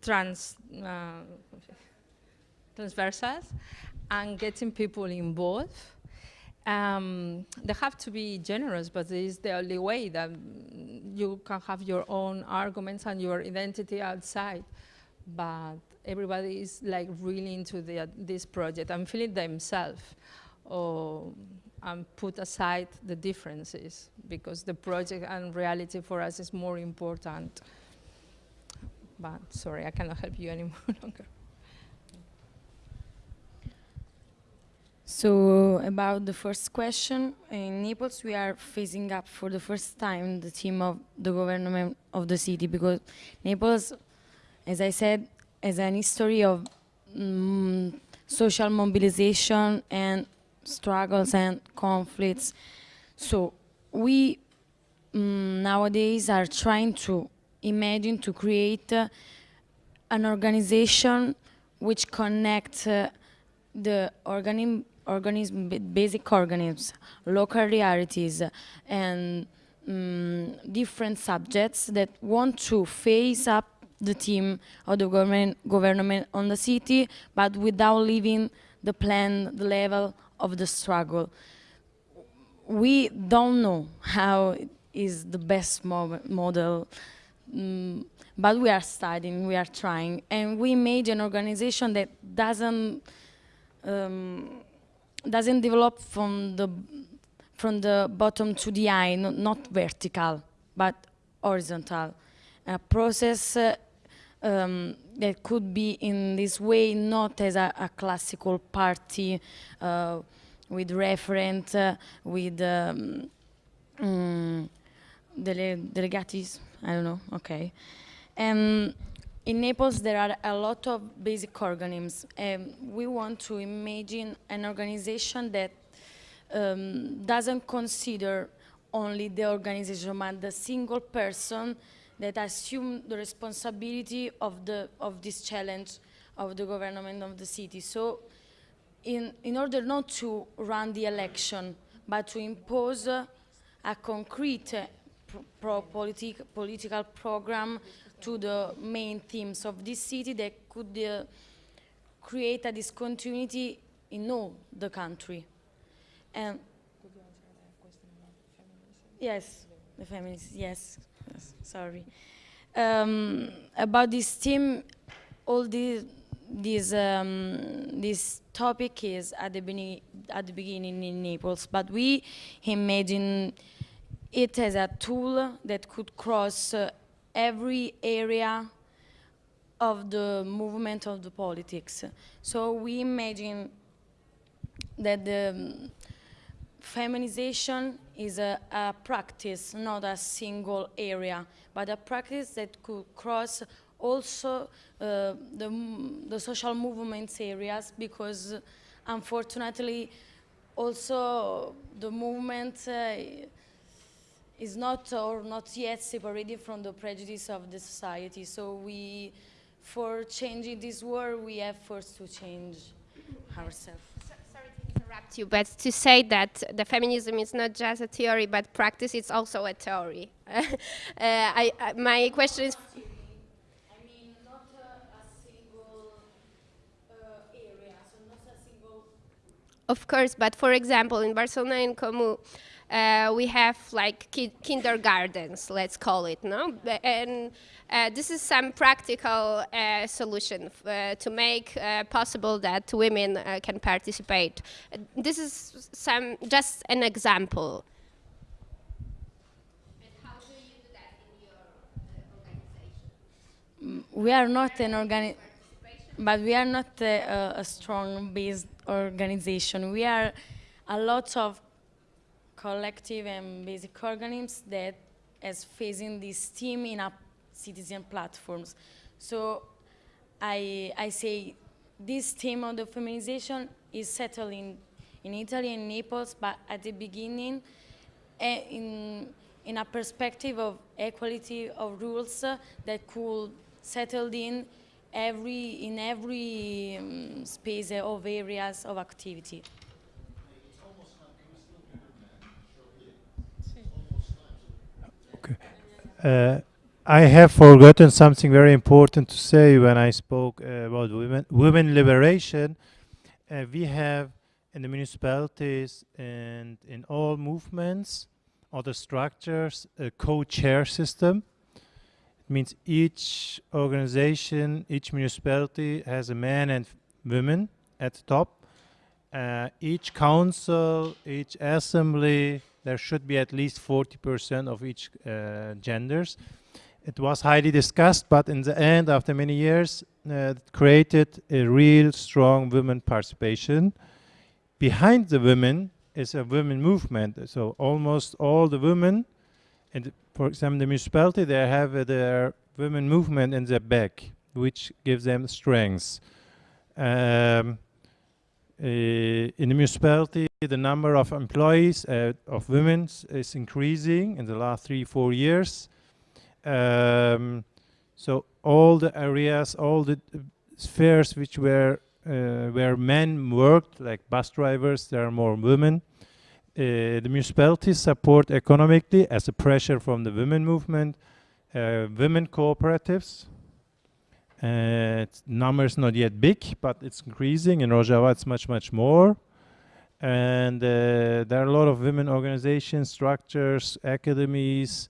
trans uh, transversals and getting people involved. Um, they have to be generous, but it is the only way that you can have your own arguments and your identity outside. But everybody is like really into the, this project and feeling themselves or and put aside the differences because the project and reality for us is more important. But sorry, I cannot help you any more longer. So about the first question, in Naples we are phasing up for the first time the team of the government of the city because Naples, as I said, has an history of mm, social mobilization and struggles and conflicts. So we mm, nowadays are trying to imagine to create uh, an organization which connects uh, the organism organism, basic organisms, local realities, and um, different subjects that want to face up the team of the government, government on the city, but without leaving the plan, the level of the struggle. We don't know how is the best mo model, um, but we are studying, we are trying, and we made an organization that doesn't um, doesn't develop from the from the bottom to the eye, not, not vertical, but horizontal. A process uh, um, that could be in this way, not as a, a classical party uh, with referent, uh, with um, um, dele delegates, I don't know, okay. And in Naples, there are a lot of basic organisms. Um, we want to imagine an organization that um, doesn't consider only the organization, but the single person that assume the responsibility of, the, of this challenge of the government of the city. So in, in order not to run the election, but to impose uh, a concrete uh, pro politic, political program to the main themes of this city that could uh, create a discontinuity in all the country. And yes, the feminists, yes, yes sorry. Um, about this theme, all the, this, um, this topic is at the, at the beginning in Naples, but we imagine it as a tool that could cross uh, every area of the movement of the politics. So we imagine that the um, feminization is a, a, practice, not a single area, but a practice that could cross also uh, the, the social movements areas because unfortunately also the movement uh, is not or not yet separated from the prejudice of the society. So we, for changing this world, we have first to change ourselves. sorry to interrupt you, but to say that the feminism is not just a theory, but practice, it's also a theory. uh, I, I, my question is. Of course, but for example, in Barcelona en Comú, uh, we have like ki kindergartens, let's call it, no? And uh, this is some practical uh, solution uh, to make uh, possible that women uh, can participate. this is some just an example. We are not an organization. but we are not a, a strong based organization. We are a lot of collective and basic organisms that is facing this team in a citizen platforms. So I, I say this theme of the feminization is settled in, in Italy and Naples, but at the beginning, uh, in, in a perspective of equality of rules uh, that could settle in every, in every um, space of areas of activity. Okay. Uh, I have forgotten something very important to say when I spoke uh, about women, women liberation. Uh, we have in the municipalities and in all movements, other structures, a co-chair system. It means each organization, each municipality has a man and women at the top. Uh, each council, each assembly, there should be at least 40% of each uh, genders. It was highly discussed, but in the end, after many years, uh, it created a real strong women participation. Behind the women is a women movement. So almost all the women, and for example, the municipality, they have uh, their women movement in their back, which gives them strength. Um, in the municipality, the number of employees uh, of women is increasing in the last three, four years. Um, so all the areas, all the uh, spheres which were uh, where men worked, like bus drivers, there are more women. Uh, the municipalities support economically as a pressure from the women movement, uh, women cooperatives. Uh, number is not yet big, but it's increasing. In Rojava, it's much, much more. And uh, there are a lot of women organizations, structures, academies,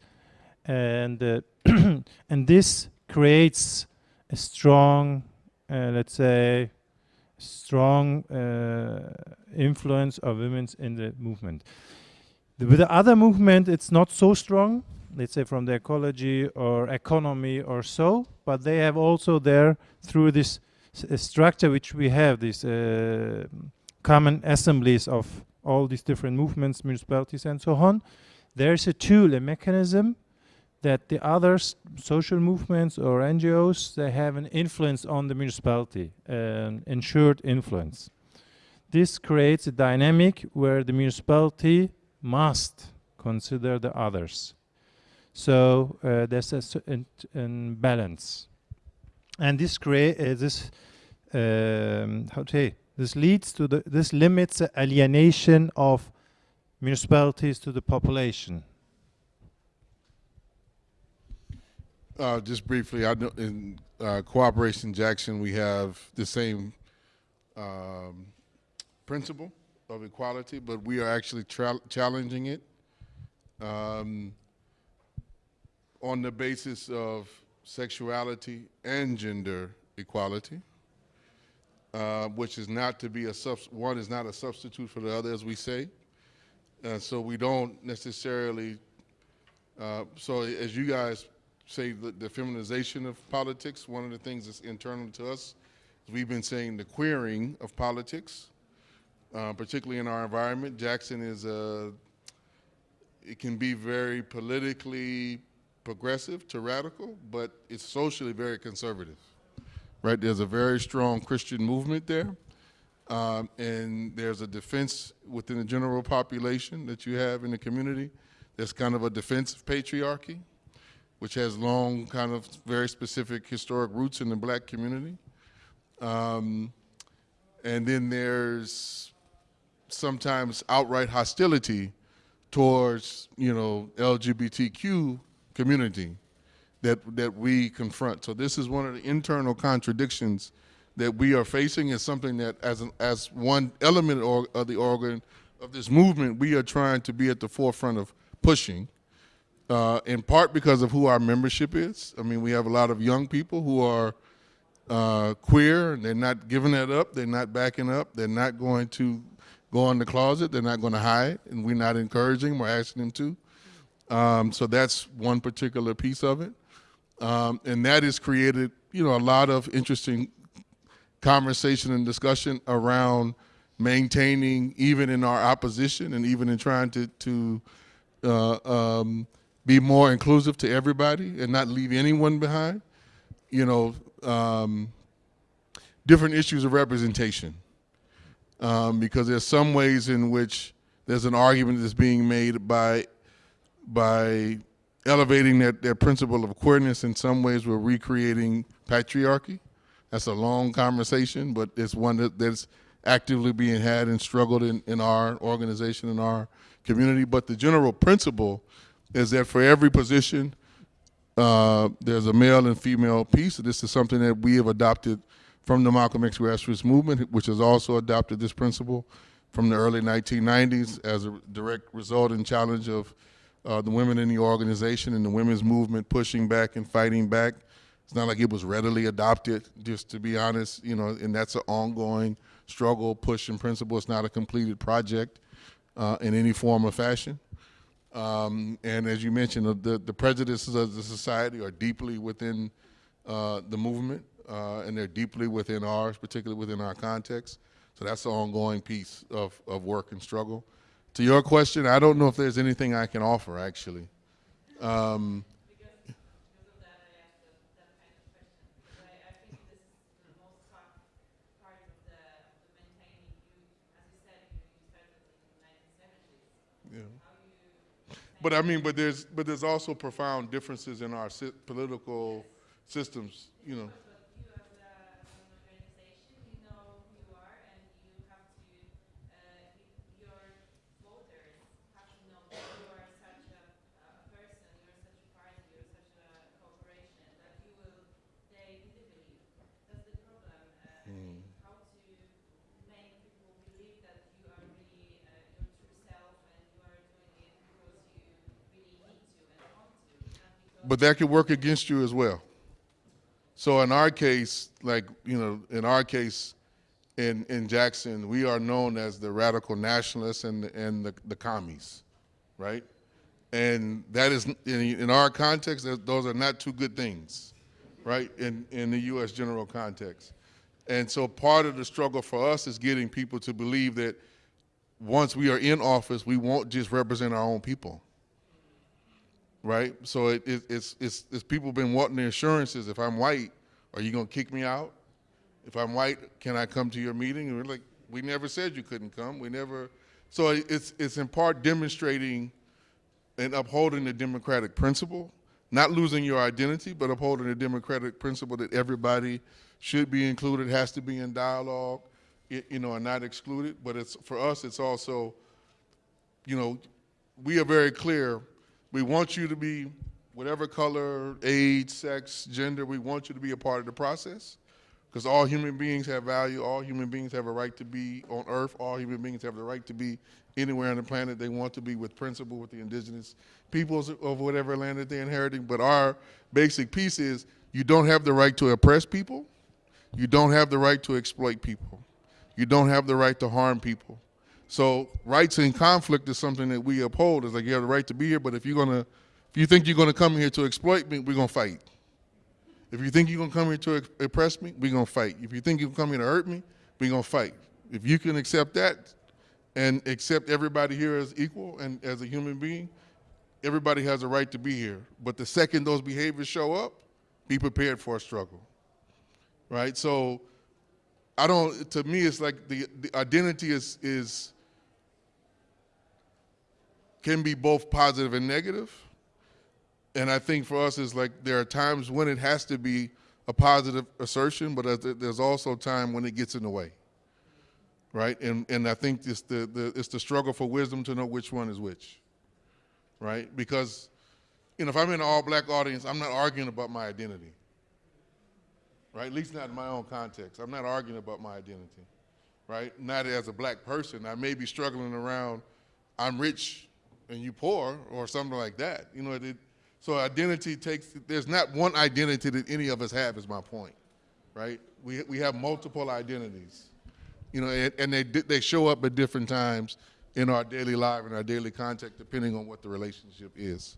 and uh, and this creates a strong, uh, let's say, strong uh, influence of women in the movement. The, with the other movement, it's not so strong, let's say from the ecology or economy or so, but they have also there, through this structure which we have, these uh, common assemblies of all these different movements, municipalities and so on, there's a tool, a mechanism that the other social movements or NGOs, they have an influence on the municipality, an ensured influence. This creates a dynamic where the municipality must consider the others. So uh, there's a certain balance. And this create uh, this um, how to say this leads to the this limits the alienation of municipalities to the population. Uh, just briefly, I know in uh, Cooperation Jackson, we have the same um, principle of equality, but we are actually challenging it um, on the basis of sexuality and gender equality, uh, which is not to be a one is not a substitute for the other, as we say. Uh, so we don't necessarily. Uh, so as you guys say the, the, feminization of politics. One of the things that's internal to us we've been saying the queering of politics, uh, particularly in our environment. Jackson is a, it can be very politically progressive to radical, but it's socially very conservative, right? There's a very strong Christian movement there. Um, and there's a defense within the general population that you have in the community. There's kind of a defensive patriarchy which has long, kind of very specific historic roots in the black community. Um, and then there's sometimes outright hostility towards, you know, LGBTQ community that, that we confront. So this is one of the internal contradictions that we are facing is something that as, an, as one element of the organ of this movement, we are trying to be at the forefront of pushing uh, in part because of who our membership is. I mean, we have a lot of young people who are uh, queer, and they're not giving that up, they're not backing up, they're not going to go in the closet, they're not going to hide, and we're not encouraging them or asking them to. Um, so that's one particular piece of it. Um, and that has created, you know, a lot of interesting conversation and discussion around maintaining, even in our opposition and even in trying to, to uh, um, be more inclusive to everybody and not leave anyone behind. You know, um, different issues of representation. Um, because there's some ways in which there's an argument that's being made by by elevating that, that principle of queerness in some ways we're recreating patriarchy. That's a long conversation but it's one that, that's actively being had and struggled in, in our organization in our community. But the general principle is that for every position uh, there's a male and female piece. This is something that we have adopted from the Malcolm X grassroots movement which has also adopted this principle from the early 1990s as a direct result and challenge of uh, the women in the organization and the women's movement pushing back and fighting back. It's not like it was readily adopted, just to be honest, you know, and that's an ongoing struggle, push, and principle. It's not a completed project uh, in any form or fashion. Um, and as you mentioned, the, the prejudices of the society are deeply within uh, the movement, uh, and they're deeply within ours, particularly within our context. So that's an ongoing piece of, of work and struggle. To your question, I don't know if there's anything I can offer, actually. Um, yeah. But I mean, but there's but there's also profound differences in our si political systems, you know. But that could work against you as well. So in our case, like, you know, in our case, in, in Jackson, we are known as the radical nationalists and, the, and the, the commies, right? And that is, in, in our context, those are not two good things, right, in, in the U.S. general context. And so part of the struggle for us is getting people to believe that once we are in office, we won't just represent our own people right? So it, it, it's, it's, it's people been wanting the assurances. If I'm white, are you gonna kick me out? If I'm white, can I come to your meeting? And we're like, we never said you couldn't come. We never. So it's it's in part demonstrating and upholding the democratic principle, not losing your identity, but upholding the democratic principle that everybody should be included, has to be in dialogue, you know, and not excluded. But it's for us, it's also, you know, we are very clear we want you to be whatever color, age, sex, gender, we want you to be a part of the process because all human beings have value, all human beings have a right to be on earth, all human beings have the right to be anywhere on the planet they want to be with principle with the indigenous peoples of whatever land that they're inheriting. But our basic piece is you don't have the right to oppress people, you don't have the right to exploit people, you don't have the right to harm people. So rights in conflict is something that we uphold. It's like you have the right to be here, but if you're gonna, if you think you're gonna come here to exploit me, we're gonna fight. If you think you're gonna come here to oppress me, we're gonna fight. If you think you're gonna come here to hurt me, we're gonna fight. If you can accept that and accept everybody here as equal and as a human being, everybody has a right to be here. But the second those behaviors show up, be prepared for a struggle. Right? So I don't, to me, it's like the, the identity is, is can be both positive and negative. And I think for us, it's like there are times when it has to be a positive assertion, but there's also time when it gets in the way, right? And and I think it's the, the it's the struggle for wisdom to know which one is which, right? Because, you know, if I'm in an all-black audience, I'm not arguing about my identity, right? At least not in my own context. I'm not arguing about my identity, right? Not as a black person. I may be struggling around, I'm rich and you poor or something like that. You know, it, so identity takes, there's not one identity that any of us have is my point, right? We, we have multiple identities, you know, and, and they, they show up at different times in our daily life and our daily contact, depending on what the relationship is.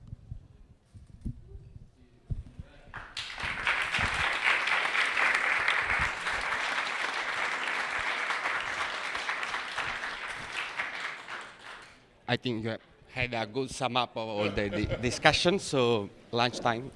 I think you have had a good sum up of all the, discussion. So lunchtime.